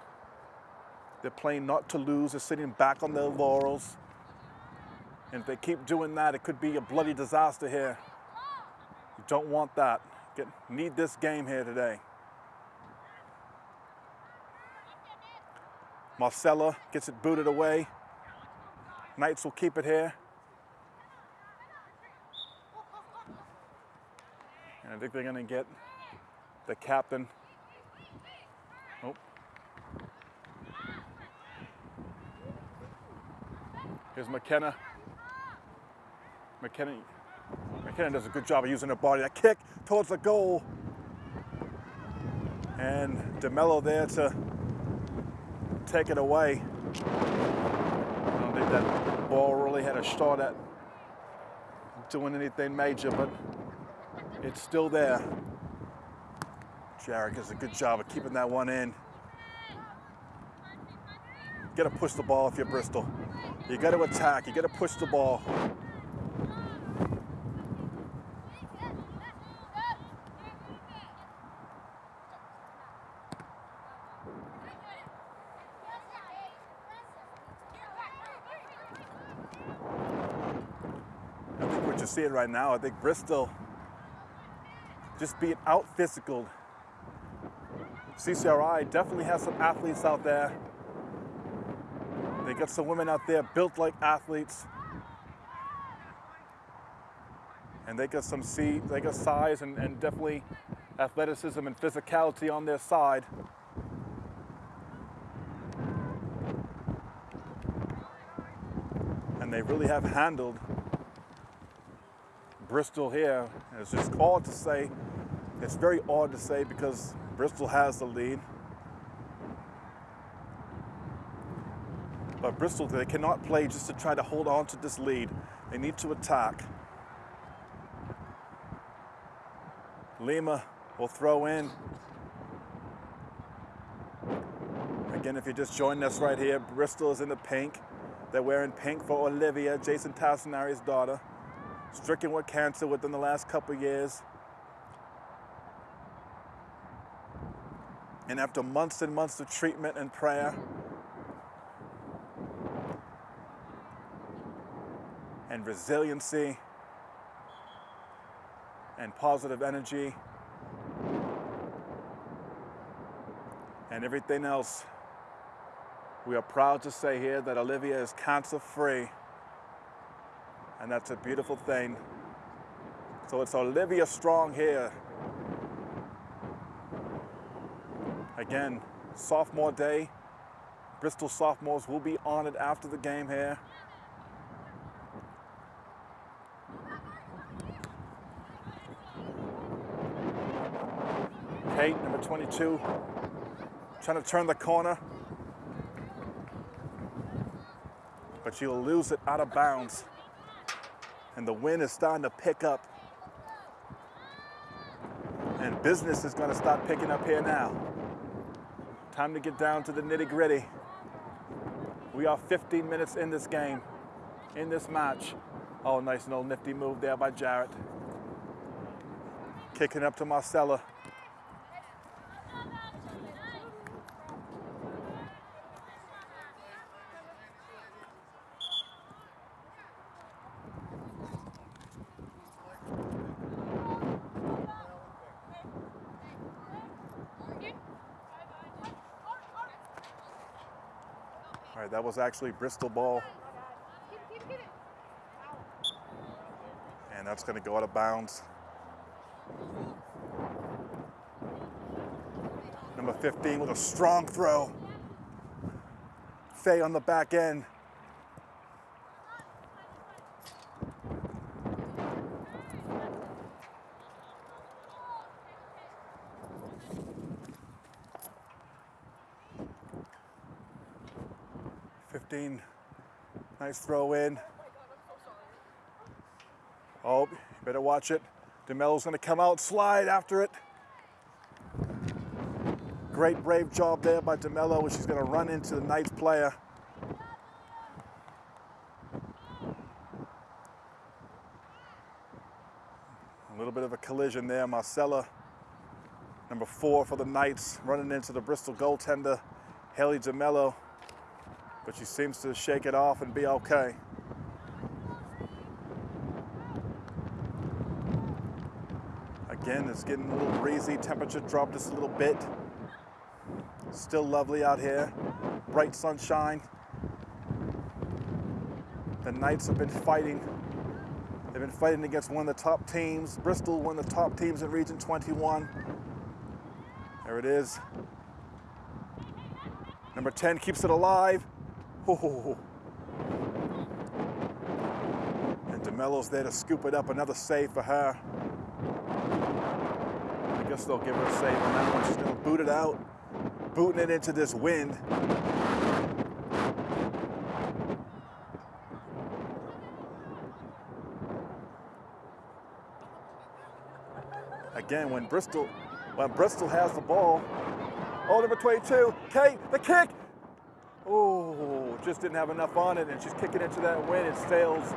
They're playing not to lose. They're sitting back on their laurels. And if they keep doing that, it could be a bloody disaster here. You don't want that. Get, need this game here today. Marcella gets it booted away. Knights will keep it here. And I think they're going to get the captain. Oh. Here's McKenna. McKenna, McKenna does a good job of using her body. That kick towards the goal. And DeMello there to take it away. I don't think that ball really had a shot at doing anything major, but it's still there. Jarrett does a good job of keeping that one in. You gotta push the ball if you're Bristol. You gotta attack, you gotta push the ball. I think what you're seeing right now, I think Bristol just being out physical. CCRI definitely has some athletes out there. They got some women out there built like athletes. And they got some see, they got size and, and definitely athleticism and physicality on their side. And they really have handled Bristol here. It's just odd to say. It's very odd to say because Bristol has the lead. But Bristol, they cannot play just to try to hold on to this lead. They need to attack. Lima will throw in. Again, if you're just joining us right here, Bristol is in the pink. They're wearing pink for Olivia, Jason Tassinari's daughter, stricken with cancer within the last couple years. And after months and months of treatment and prayer, and resiliency and positive energy and everything else, we are proud to say here that Olivia is cancer free. And that's a beautiful thing. So it's Olivia Strong here. Again, sophomore day. Bristol sophomores will be honored after the game here. Kate, number 22, trying to turn the corner. But she'll lose it out of bounds. And the wind is starting to pick up. And business is going to start picking up here now. Time to get down to the nitty gritty. We are 15 minutes in this game, in this match. Oh, nice little nifty move there by Jarrett. Kicking up to Marcella. Was actually Bristol ball, and that's going to go out of bounds. Number 15 with a strong throw. Faye on the back end. Nice throw in. Oh, better watch it. DeMello's gonna come out, slide after it. Great brave job there by DeMello. She's going to run into the Knights player. A little bit of a collision there. Marcella, number four for the Knights, running into the Bristol goaltender, Haley DeMello. But she seems to shake it off and be okay. Again, it's getting a little breezy. Temperature dropped just a little bit. Still lovely out here. Bright sunshine. The Knights have been fighting. They've been fighting against one of the top teams. Bristol, one of the top teams in Region 21. There it is. Number 10 keeps it alive. Oh. And DeMello's there to scoop it up. Another save for her. I guess they'll give her a save on that one. She's going to boot it out, booting it into this wind. Again, when Bristol, when Bristol has the ball, oh, number 22, Kate, the kick. Just didn't have enough on it, and she's kicking into that wind. It sails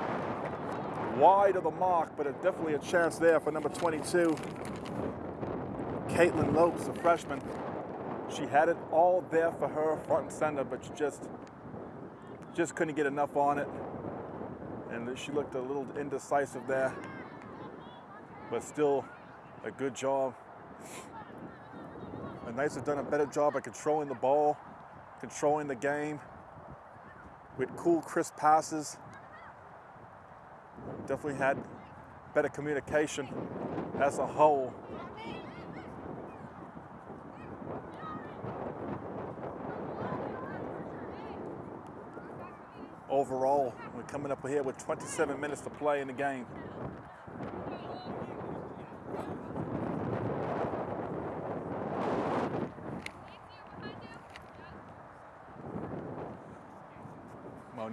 wide of the mark, but it's definitely a chance there for number 22. Caitlin Lopes, a freshman. She had it all there for her, front and center, but she just, just couldn't get enough on it. And she looked a little indecisive there, but still a good job. The Knights have done a better job at controlling the ball, controlling the game with cool, crisp passes. Definitely had better communication as a whole. Overall, we're coming up here with 27 minutes to play in the game.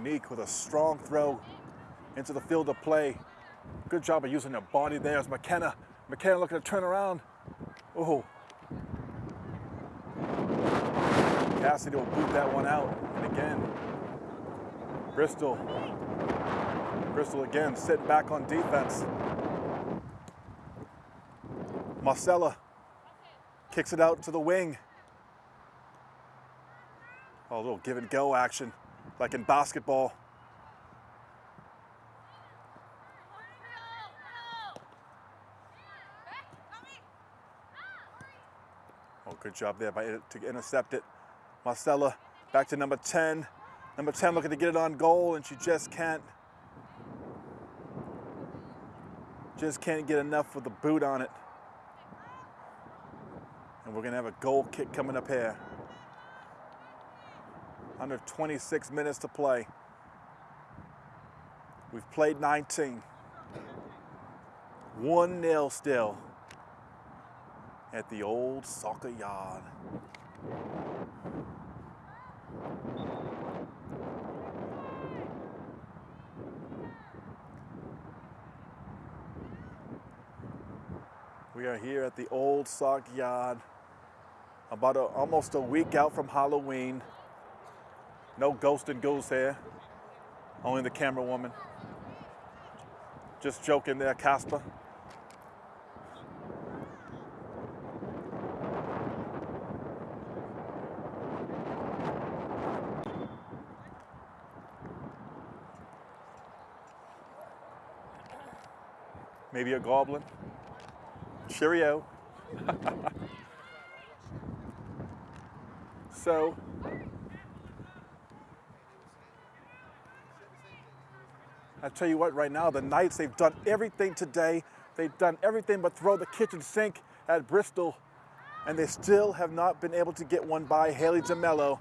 Monique with a strong throw into the field of play. Good job of using her body there as McKenna. McKenna looking to turn around. Oh. Cassidy will boot that one out. And again, Bristol. Bristol again sitting back on defense. Marcella kicks it out to the wing. Oh, a little give and go action, like in basketball. Oh, good job there by to intercept it. Marcella back to number 10. Number 10 looking to get it on goal and she just can't just can't get enough with the boot on it. And we're gonna have a goal kick coming up here. Under 26 minutes to play. We've played 19. 1-0 still at the old soccer yard. We are here at the old sock yard, about a, almost a week out from Halloween. No ghost and goose here, only the camera woman. Just joking there, Casper. Maybe a goblin. Cheerio. so, I tell you what, right now, the Knights, they've done everything today. They've done everything but throw the kitchen sink at Bristol, and they still have not been able to get one by Haley DeMello.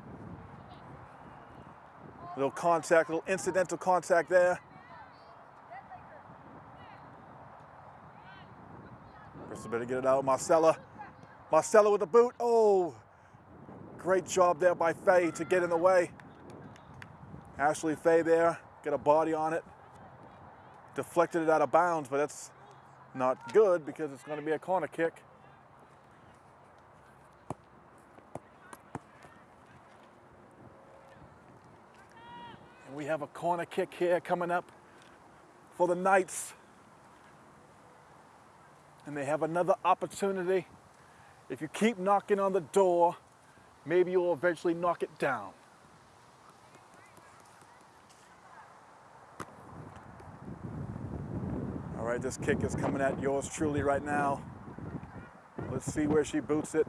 Little contact, little incidental contact there. Bristol better get it out. Marcella. Marcella with the boot. Oh, great job there by Faye to get in the way. Ashley Faye there, get a body on it deflected it out of bounds, but that's not good because it's going to be a corner kick. And we have a corner kick here coming up for the Knights. And they have another opportunity. If you keep knocking on the door, maybe you'll eventually knock it down. Right, this kick is coming at yours truly right now. Let's see where she boots it.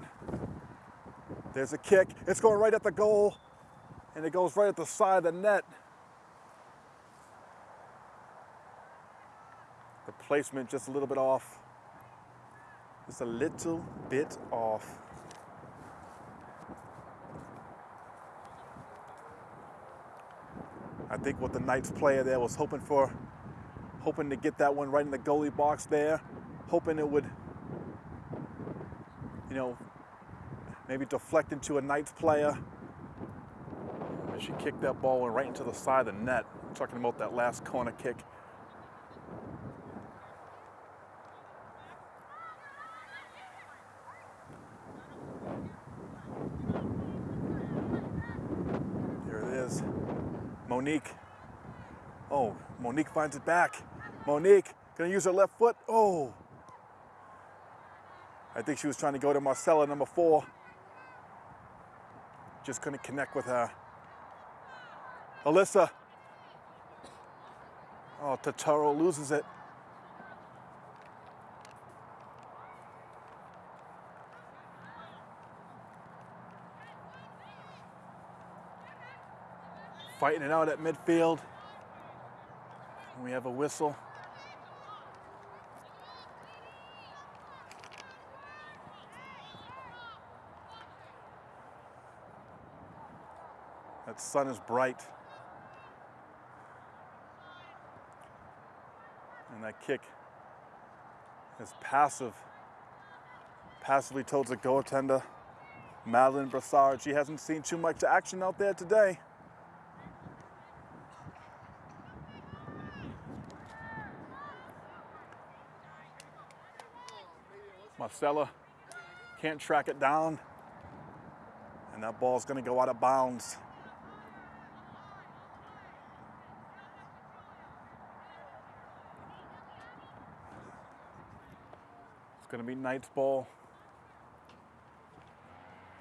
There's a kick. It's going right at the goal, and it goes right at the side of the net. The placement just a little bit off. Just a little bit off. I think what the Knights player there was hoping for, hoping to get that one right in the goalie box there, hoping it would, you know, maybe deflect into a Knights player. And she kicked that ball right into the side of the net. I'm talking about that last corner kick. Here it is. Monique. Oh, Monique finds it back. Monique gonna use her left foot. Oh. I think she was trying to go to Marcella, number four. Just couldn't connect with her. Alyssa. Oh, Totoro loses it. Fighting it out at midfield. We have a whistle. That sun is bright. And that kick is passive. Passively towards the goaltender, Madeline Brassard. She hasn't seen too much action out there today. Marcella can't track it down. And that ball's going to go out of bounds. Going to be Knight's ball.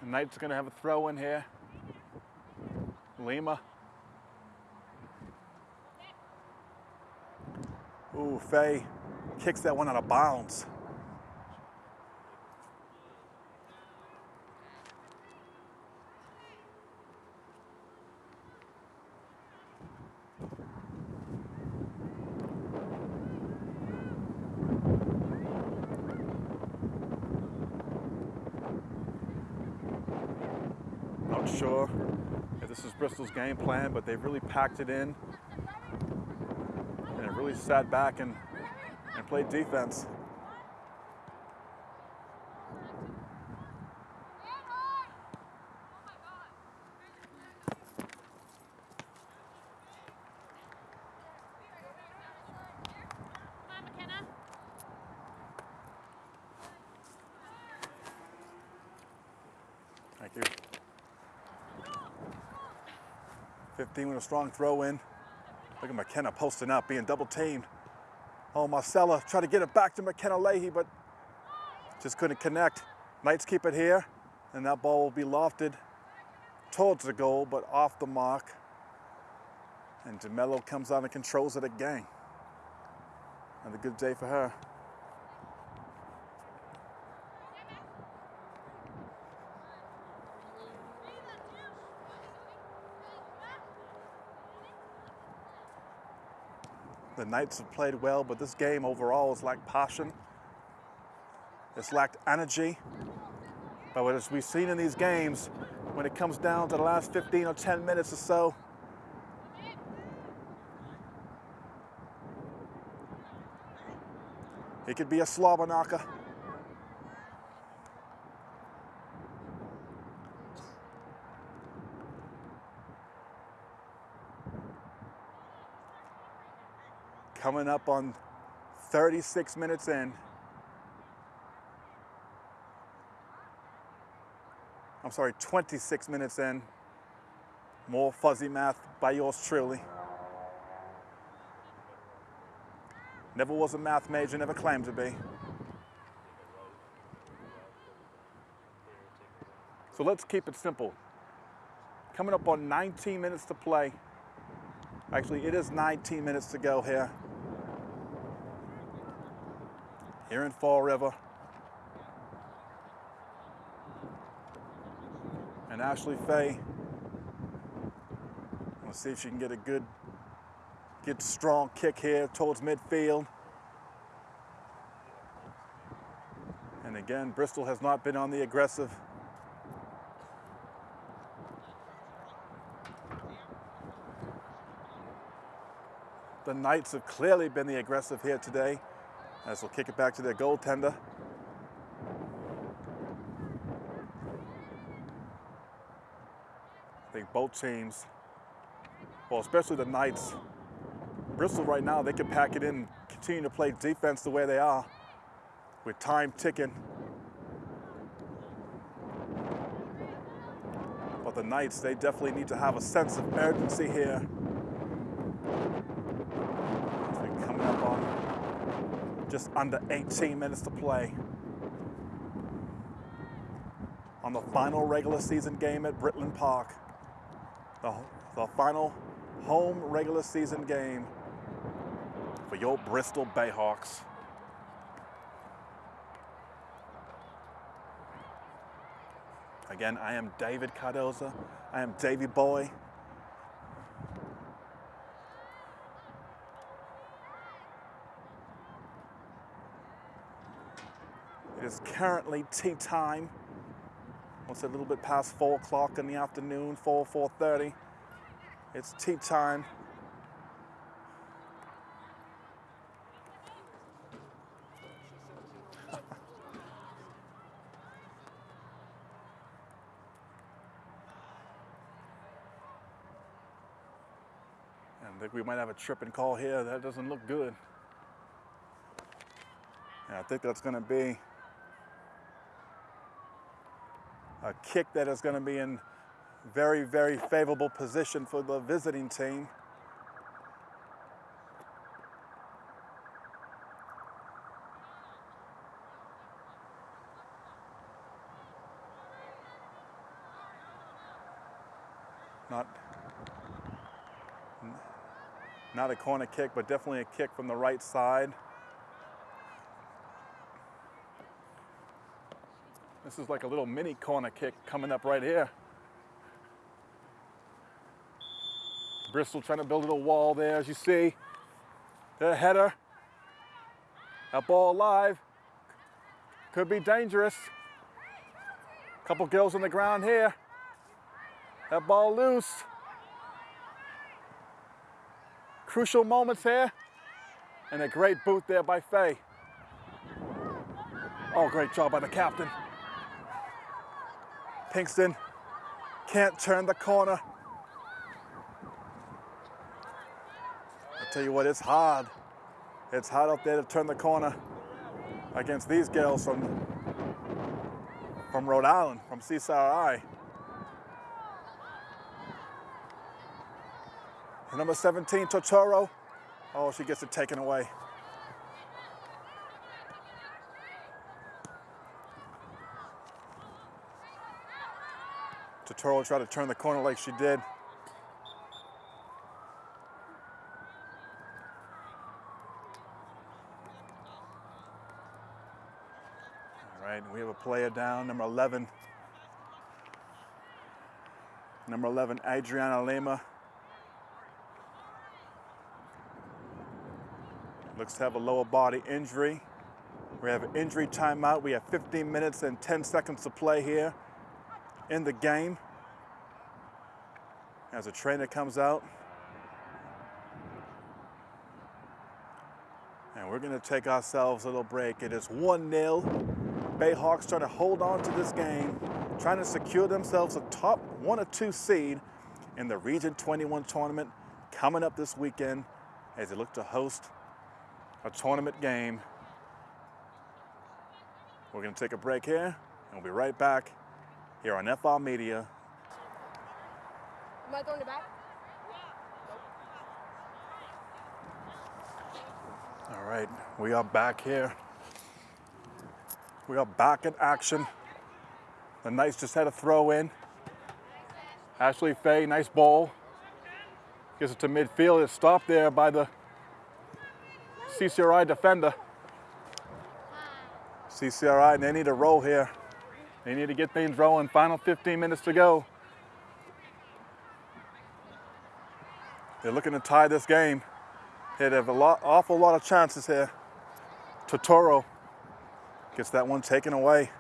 The Knights going to have a throw in here. Lima. Ooh, Faye kicks that one out of bounds. Not sure if this is Bristol's game plan, but they've really packed it in and it really sat back and, and played defense. Come on, McKenna. Thank you. 15 with a strong throw in. Look at McKenna posting up, being double teamed. Oh, Marcella tried to get it back to McKenna Leahy, but just couldn't connect. Knights keep it here, and that ball will be lofted towards the goal, but off the mark. And DeMello comes on and controls it again. Another good day for her. The Knights have played well, but this game overall has lacked passion. It's lacked energy. But as we've seen in these games, when it comes down to the last 15 or 10 minutes or so, it could be a slobber knocker. Coming up on 36 minutes in. I'm sorry, 26 minutes in. More fuzzy math by yours truly. Never was a math major, never claimed to be. So let's keep it simple. Coming up on 19 minutes to play. Actually, it is 19 minutes to go here. Here in Fall River. And Ashley Faye. Let's see if she can get a good, good strong kick here towards midfield. And again, Bristol has not been on the aggressive The Knights have clearly been the aggressive here today, as they'll kick it back to their goaltender. I think both teams, well, especially the Knights, Bristol right now, they can pack it in, continue to play defense the way they are, with time ticking. But the Knights, they definitely need to have a sense of urgency here. Coming up on just under 18 minutes to play. On the final regular season game at Britland Park. The, the final home regular season game for your Bristol Bayhawks. Again, I am David Cardoza. I am Davy Boy. Currently tea time. It's a little bit past four o'clock in the afternoon, four, 4.30. It's tea time. I think we might have a tripping call here. That doesn't look good. And I think that's going to be a kick that is going to be in very, very favorable position for the visiting team. Not, not a corner kick, but definitely a kick from the right side. This is like a little mini corner kick coming up right here. Bristol trying to build a little wall there, as you see. The header. That ball live. Could be dangerous. Couple girls on the ground here. That ball loose. Crucial moments here. And a great boot there by Faye. Oh, great job by the captain. Pinkston can't turn the corner. I tell you what, it's hard. It's hard out there to turn the corner against these girls from, from Rhode Island, from CCRI. And number 17, Totoro. Oh, she gets it taken away. Totoro tried to turn the corner like she did. All right, we have a player down, number 11. Number 11, Adriana Lima. Looks to have a lower body injury. We have an injury timeout. We have 15 minutes and 10 seconds to play here in the game. As a trainer comes out. And we're gonna take ourselves a little break. It is 1-0. Bayhawks trying to hold on to this game, trying to secure themselves a top one or two seed in the Region 21 tournament coming up this weekend as they look to host a tournament game. We're gonna take a break here and we'll be right back here on FR Media Am I throwing it back? All right, we are back here. We are back in action. The Knights just had a throw in. Ashley Faye, nice ball. Gets it to midfield. It's stopped there by the CCRI defender. CCRI, they need to roll here. They need to get things rolling. Final 15 minutes to go. They're looking to tie this game. They have a lot, awful lot of chances here. Totoro gets that one taken away.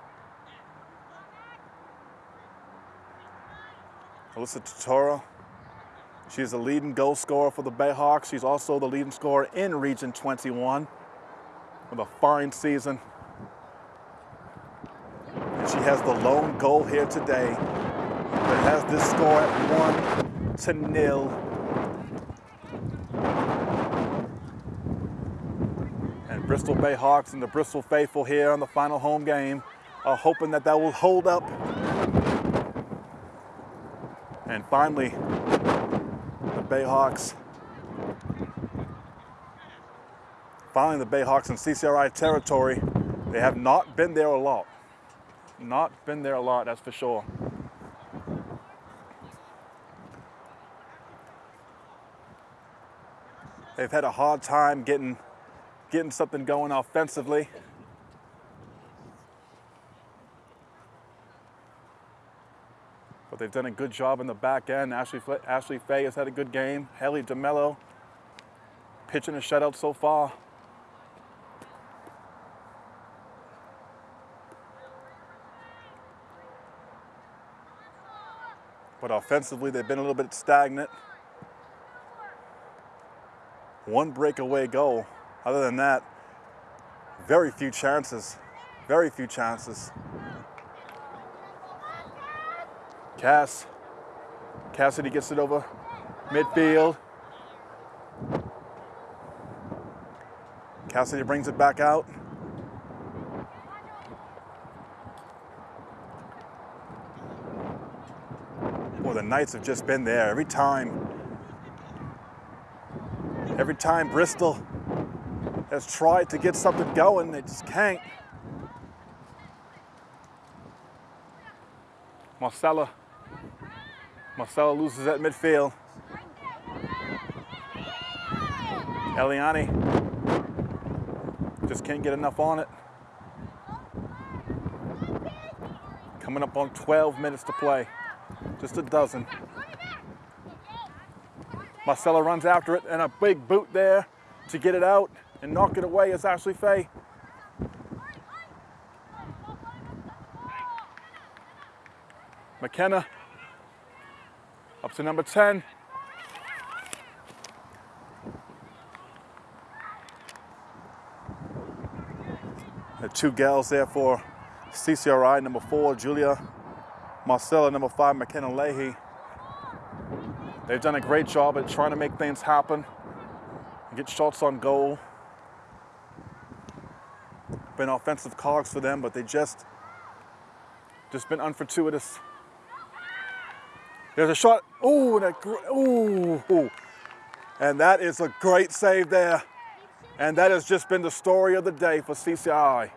Alyssa Totoro, she's the leading goal scorer for the Bayhawks. She's also the leading scorer in Region 21 with a fine season. And she has the lone goal here today that has this score at one to nil. Bristol Bayhawks and the Bristol faithful here on the final home game are hoping that that will hold up. And finally, the Bayhawks. Finally, the Bayhawks in CCRI territory. They have not been there a lot. Not been there a lot, that's for sure. They've had a hard time getting getting something going offensively. But they've done a good job in the back end. Ashley, Ashley Faye has had a good game. Haley DeMello pitching a shutout so far. But offensively, they've been a little bit stagnant. One breakaway goal. Other than that, very few chances. Very few chances. Cass. Cassidy gets it over midfield. Cassidy brings it back out. Well, the Knights have just been there every time. Every time Bristol has tried to get something going, they just can't. Marcella. Marcella loses at midfield. Eliani just can't get enough on it. Coming up on 12 minutes to play. Just a dozen. Marcella runs after it and a big boot there to get it out and knock it away as Ashley Faye. McKenna up to number 10. The two gals there for CCRI, number four, Julia Marcella, number five, McKenna Leahy. They've done a great job at trying to make things happen, get shots on goal. Been offensive cogs for them, but they just just been unfortuitous. There's a shot. Gr- ooh, ooh. And that is a great save there. And that has just been the story of the day for CCI.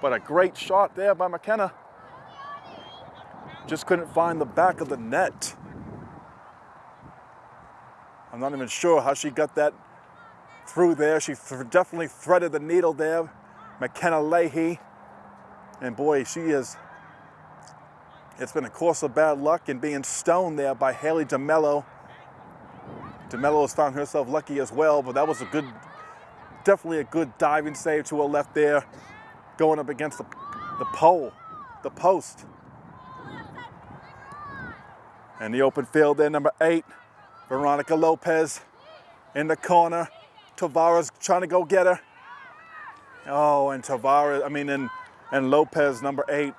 But a great shot there by McKenna. Just couldn't find the back of the net. I'm not even sure how she got that through there. She th- definitely threaded the needle there. McKenna Leahy. And boy, she is it's been a course of bad luck and being stoned there by Haley DeMello. DeMello has found herself lucky as well, but that was a good, definitely a good diving save to her left there, going up against the, the pole, the post. And the open field there, number eight, Veronica Lopez in the corner. Tavares trying to go get her. Oh, and Tavares, I mean, and, and Lopez, number eight,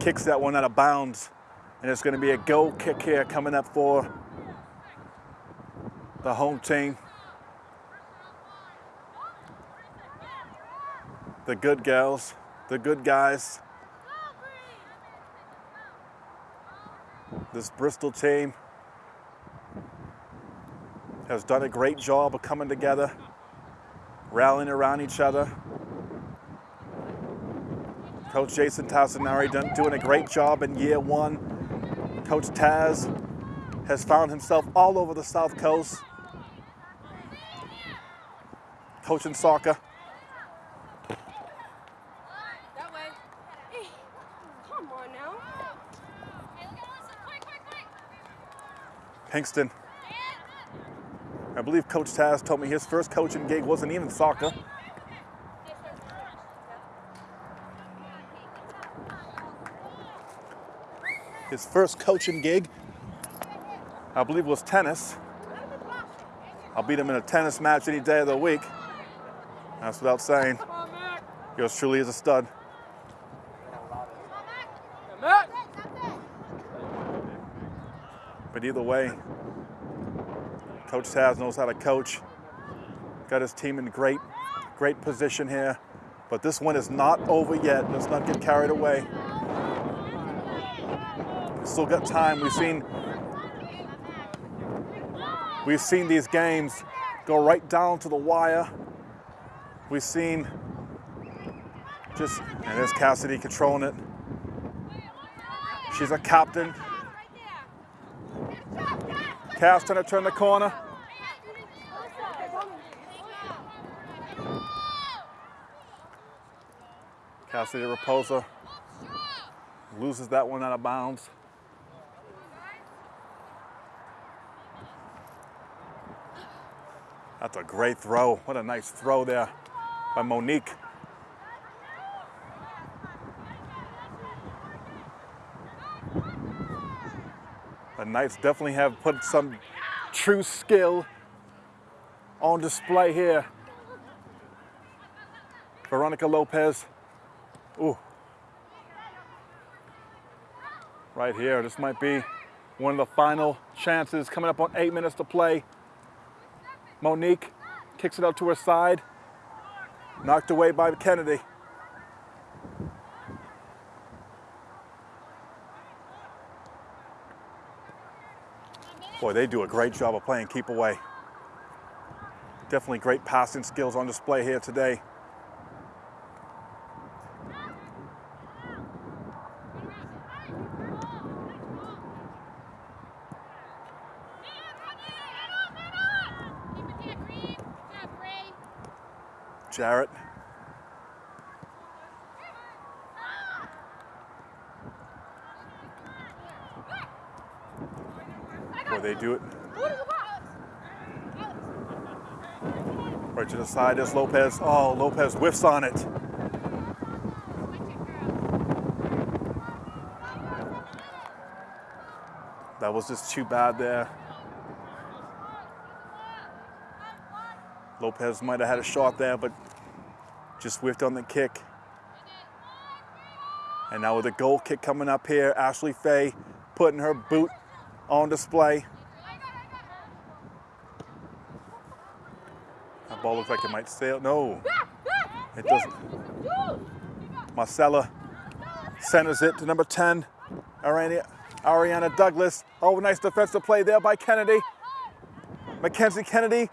kicks that one out of bounds. And it's going to be a goal kick here coming up for the home team. The good gals, the good guys. This Bristol team has done a great job of coming together, rallying around each other. Coach Jason Tassinari done, doing a great job in year one. Coach Taz has found himself all over the South Coast, coaching soccer. Pinkston. I believe Coach Taz told me his first coaching gig wasn't even soccer. His first coaching gig, I believe, was tennis. I'll beat him in a tennis match any day of the week. That's without saying. Yours truly is a stud. But either way, Coach Taz knows how to coach. Got his team in great, great position here. But this one is not over yet. Let's not get carried away. We still got time. We've seen we've seen these games go right down to the wire. We've seen just and there's Cassidy controlling it. She's a captain. Cass trying to turn the corner. Cassidy Raposa loses that one out of bounds. That's a great throw. What a nice throw there by Monique. Knights definitely have put some true skill on display here. Veronica Lopez. Ooh. Right here, this might be one of the final chances coming up on eight minutes to play. Monique kicks it out to her side. Knocked away by Kennedy. Boy, they do a great job of playing keep away. Definitely great passing skills on display here today. Jarrett. They do it. Right to the side is Lopez. Oh, Lopez whiffs on it. That was just too bad there. Lopez might have had a shot there, but just whiffed on the kick. And now with a goal kick coming up here, Ashley Faye putting her boot on display. That ball looks like it might sail. No, it doesn't. Marcella centers it to number 10, Ariana, Ariana Douglas. Oh, nice defensive play there by Kennedy. Mackenzie Kennedy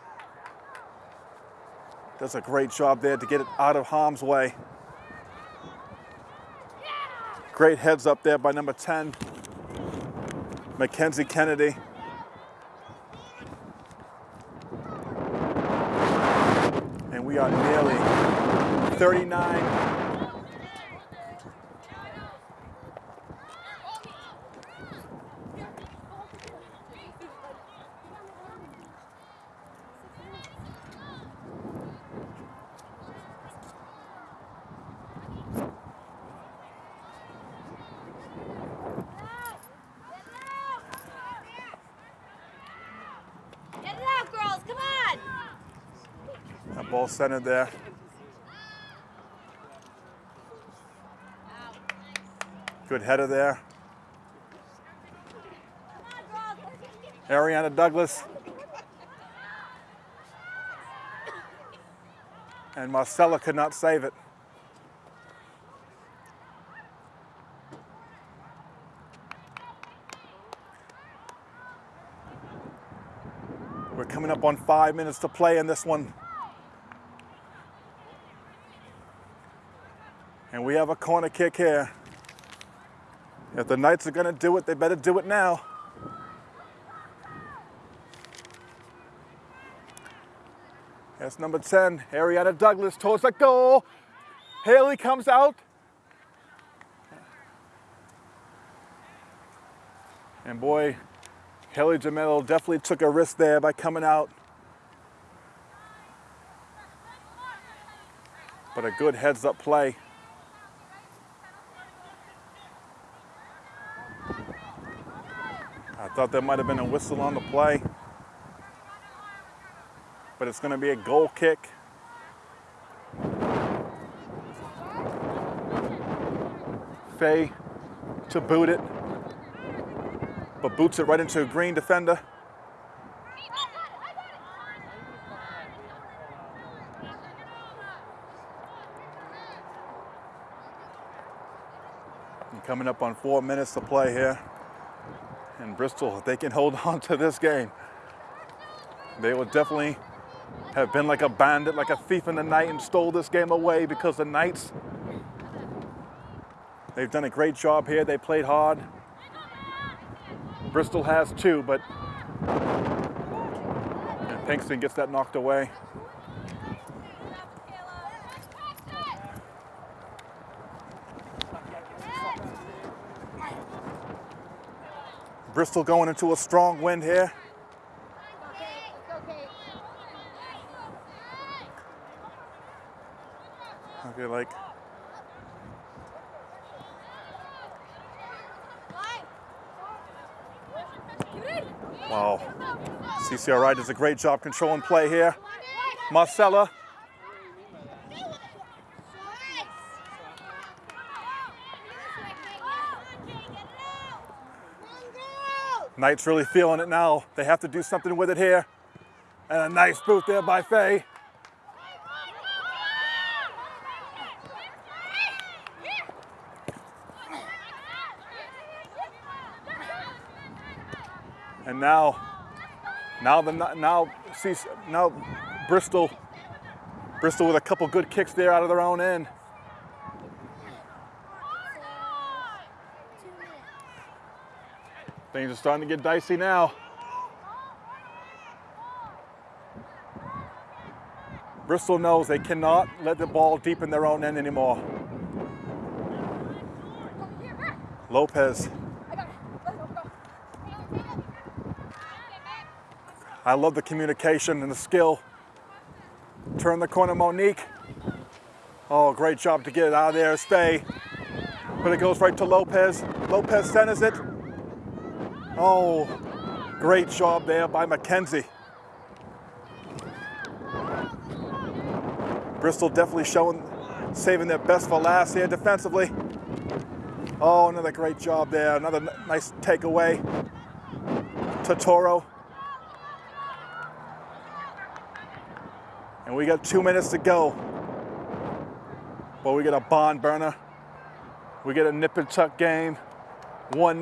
does a great job there to get it out of harm's way. Great heads up there by number 10, Mackenzie Kennedy. And we are nearly 39. Get it out, girls, come on! That ball centered there. Good header there. Ariana Douglas. And Marcella could not save it. We're coming up on five minutes to play in this one. We have a corner kick here. If the Knights are going to do it, they better do it now. That's number 10, Ariana Douglas towards the goal. Haley comes out. And boy, Haley Jamel definitely took a risk there by coming out. But a good heads up play. Thought there might have been a whistle on the play. But it's going to be a goal kick. Faye to boot it, but boots it right into a green defender. And coming up on four minutes to play here. And Bristol, if they can hold on to this game, they will definitely have been like a bandit, like a thief in the night and stole this game away because the Knights, they've done a great job here. They played hard. Bristol has too, but and Pinkston gets that knocked away. Bristol going into a strong wind here. Okay, like wow. CCRI does a great job controlling play here. Marcella. Knights really feeling it now. They have to do something with it here. And a nice boot there by Faye. And now, now the now see now Bristol, Bristol with a couple good kicks there out of their own end. Things are starting to get dicey now. Bristol knows they cannot let the ball deep in their own end anymore. Lopez. I love the communication and the skill. Turn the corner, Monique. Oh, great job to get it out of there, stay. But it goes right to Lopez. Lopez centers it. Oh, great job there by McKenzie. Bristol definitely showing, saving their best for last here defensively. Oh, another great job there. Another nice takeaway. Totoro. And we got two minutes to go. But we get a barn burner. We get a nip and tuck game. 1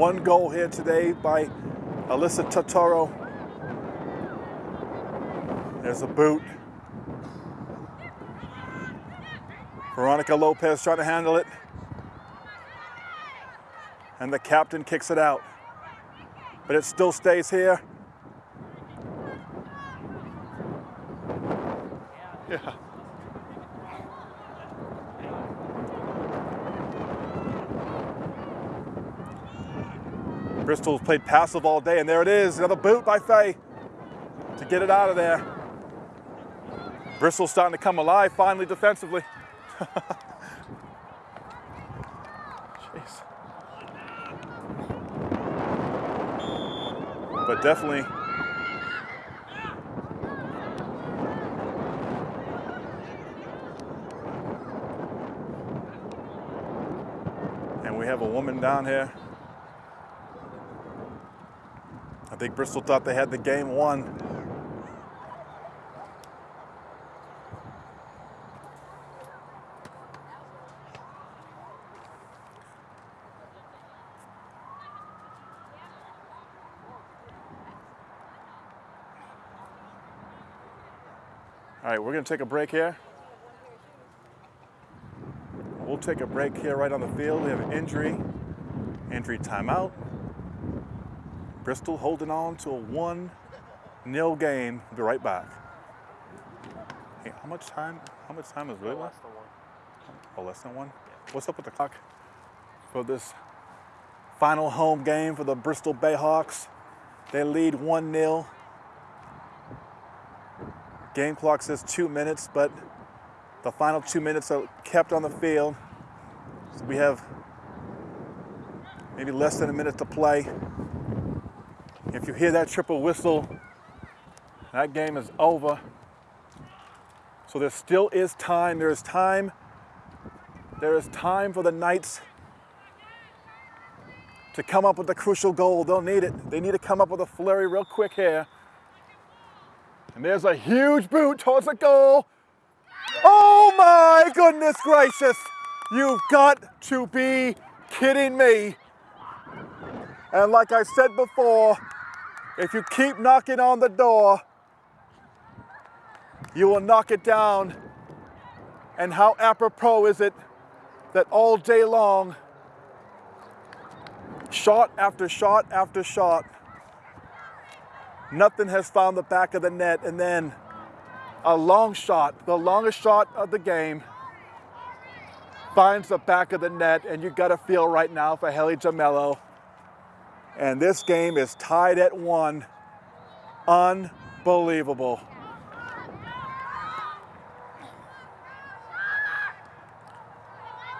One goal here today by Alyssa Totoro. There's a boot. Veronica Lopez trying to handle it. And the captain kicks it out. But it still stays here. Bristol's played passive all day, and there it is, another boot by Faye to get it out of there. Bristol's starting to come alive finally defensively. Jeez. But definitely And we have a woman down here. think Bristol thought they had the game won. All right, we're gonna take a break here. We'll take a break here right on the field. We have an injury, injury timeout. Bristol holding on to a 1 0 game. We'll be right back. Hey, how much time? How much time is really left? Oh, less than one? What's up with the clock for this final home game for the Bristol Bayhawks? They lead 1 0. Game clock says two minutes, but the final two minutes are kept on the field. So we have maybe less than a minute to play. If you hear that triple whistle, that game is over. So there still is time. There is time. There is time for the Knights to come up with the crucial goal. They'll need it. They need to come up with a flurry real quick here. And there's a huge boot towards the goal. Oh my goodness gracious. You've got to be kidding me. And like I said before, if you keep knocking on the door, you will knock it down. And how apropos is it that all day long, shot after shot after shot, nothing has found the back of the net. And then a long shot, the longest shot of the game, finds the back of the net. And you got to feel right now for Haley Jamello. And this game is tied at one. Unbelievable.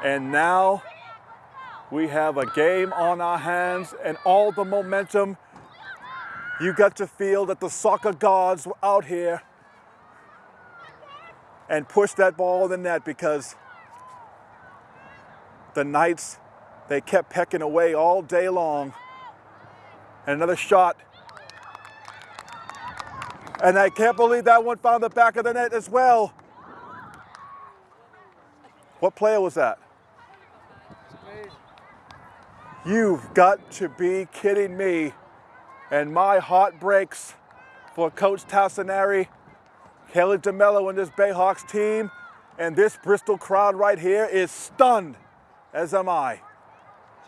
And now we have a game on our hands and all the momentum. You got to feel that the soccer gods were out here and pushed that ball in the net because the Knights, they kept pecking away all day long. And another shot. And I can't believe that one found the back of the net as well. What player was that? You've got to be kidding me. And my heart breaks for Coach Tassinari, Kelly DeMello and this Bayhawks team. And this Bristol crowd right here is stunned, as am I.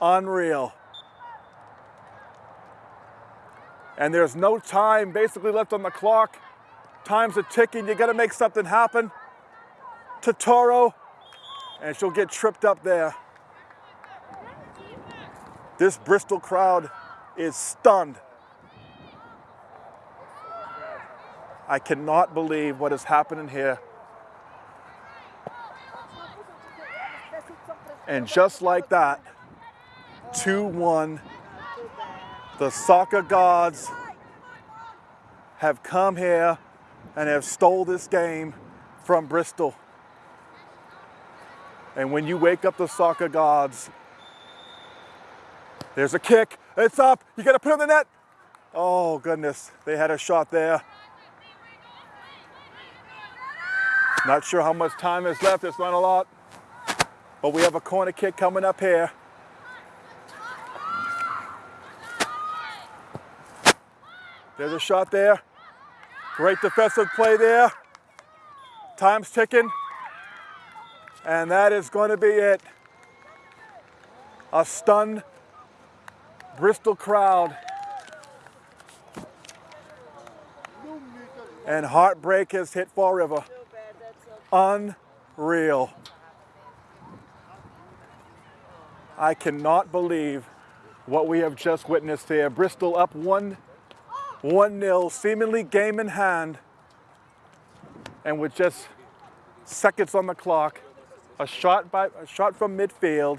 Unreal. And there's no time basically left on the clock. Time's a ticking. You got to make something happen. Totoro, and she'll get tripped up there. This Bristol crowd is stunned. I cannot believe what is happening here. And just like that, 2-1, the soccer gods have come here and have stole this game from Bristol. And when you wake up the soccer gods, there's a kick. It's up. You got to put it in the net. Oh, goodness. They had a shot there. Not sure how much time is left. It's not a lot. But we have a corner kick coming up here. There's a shot there. Great defensive play there. Time's ticking. And that is going to be it. A stunned Bristol crowd. And heartbreak has hit Fall River. Unreal. I cannot believe what we have just witnessed here. Bristol up 1 1 0, seemingly game in hand. And with just seconds on the clock, a shot, by, a shot from midfield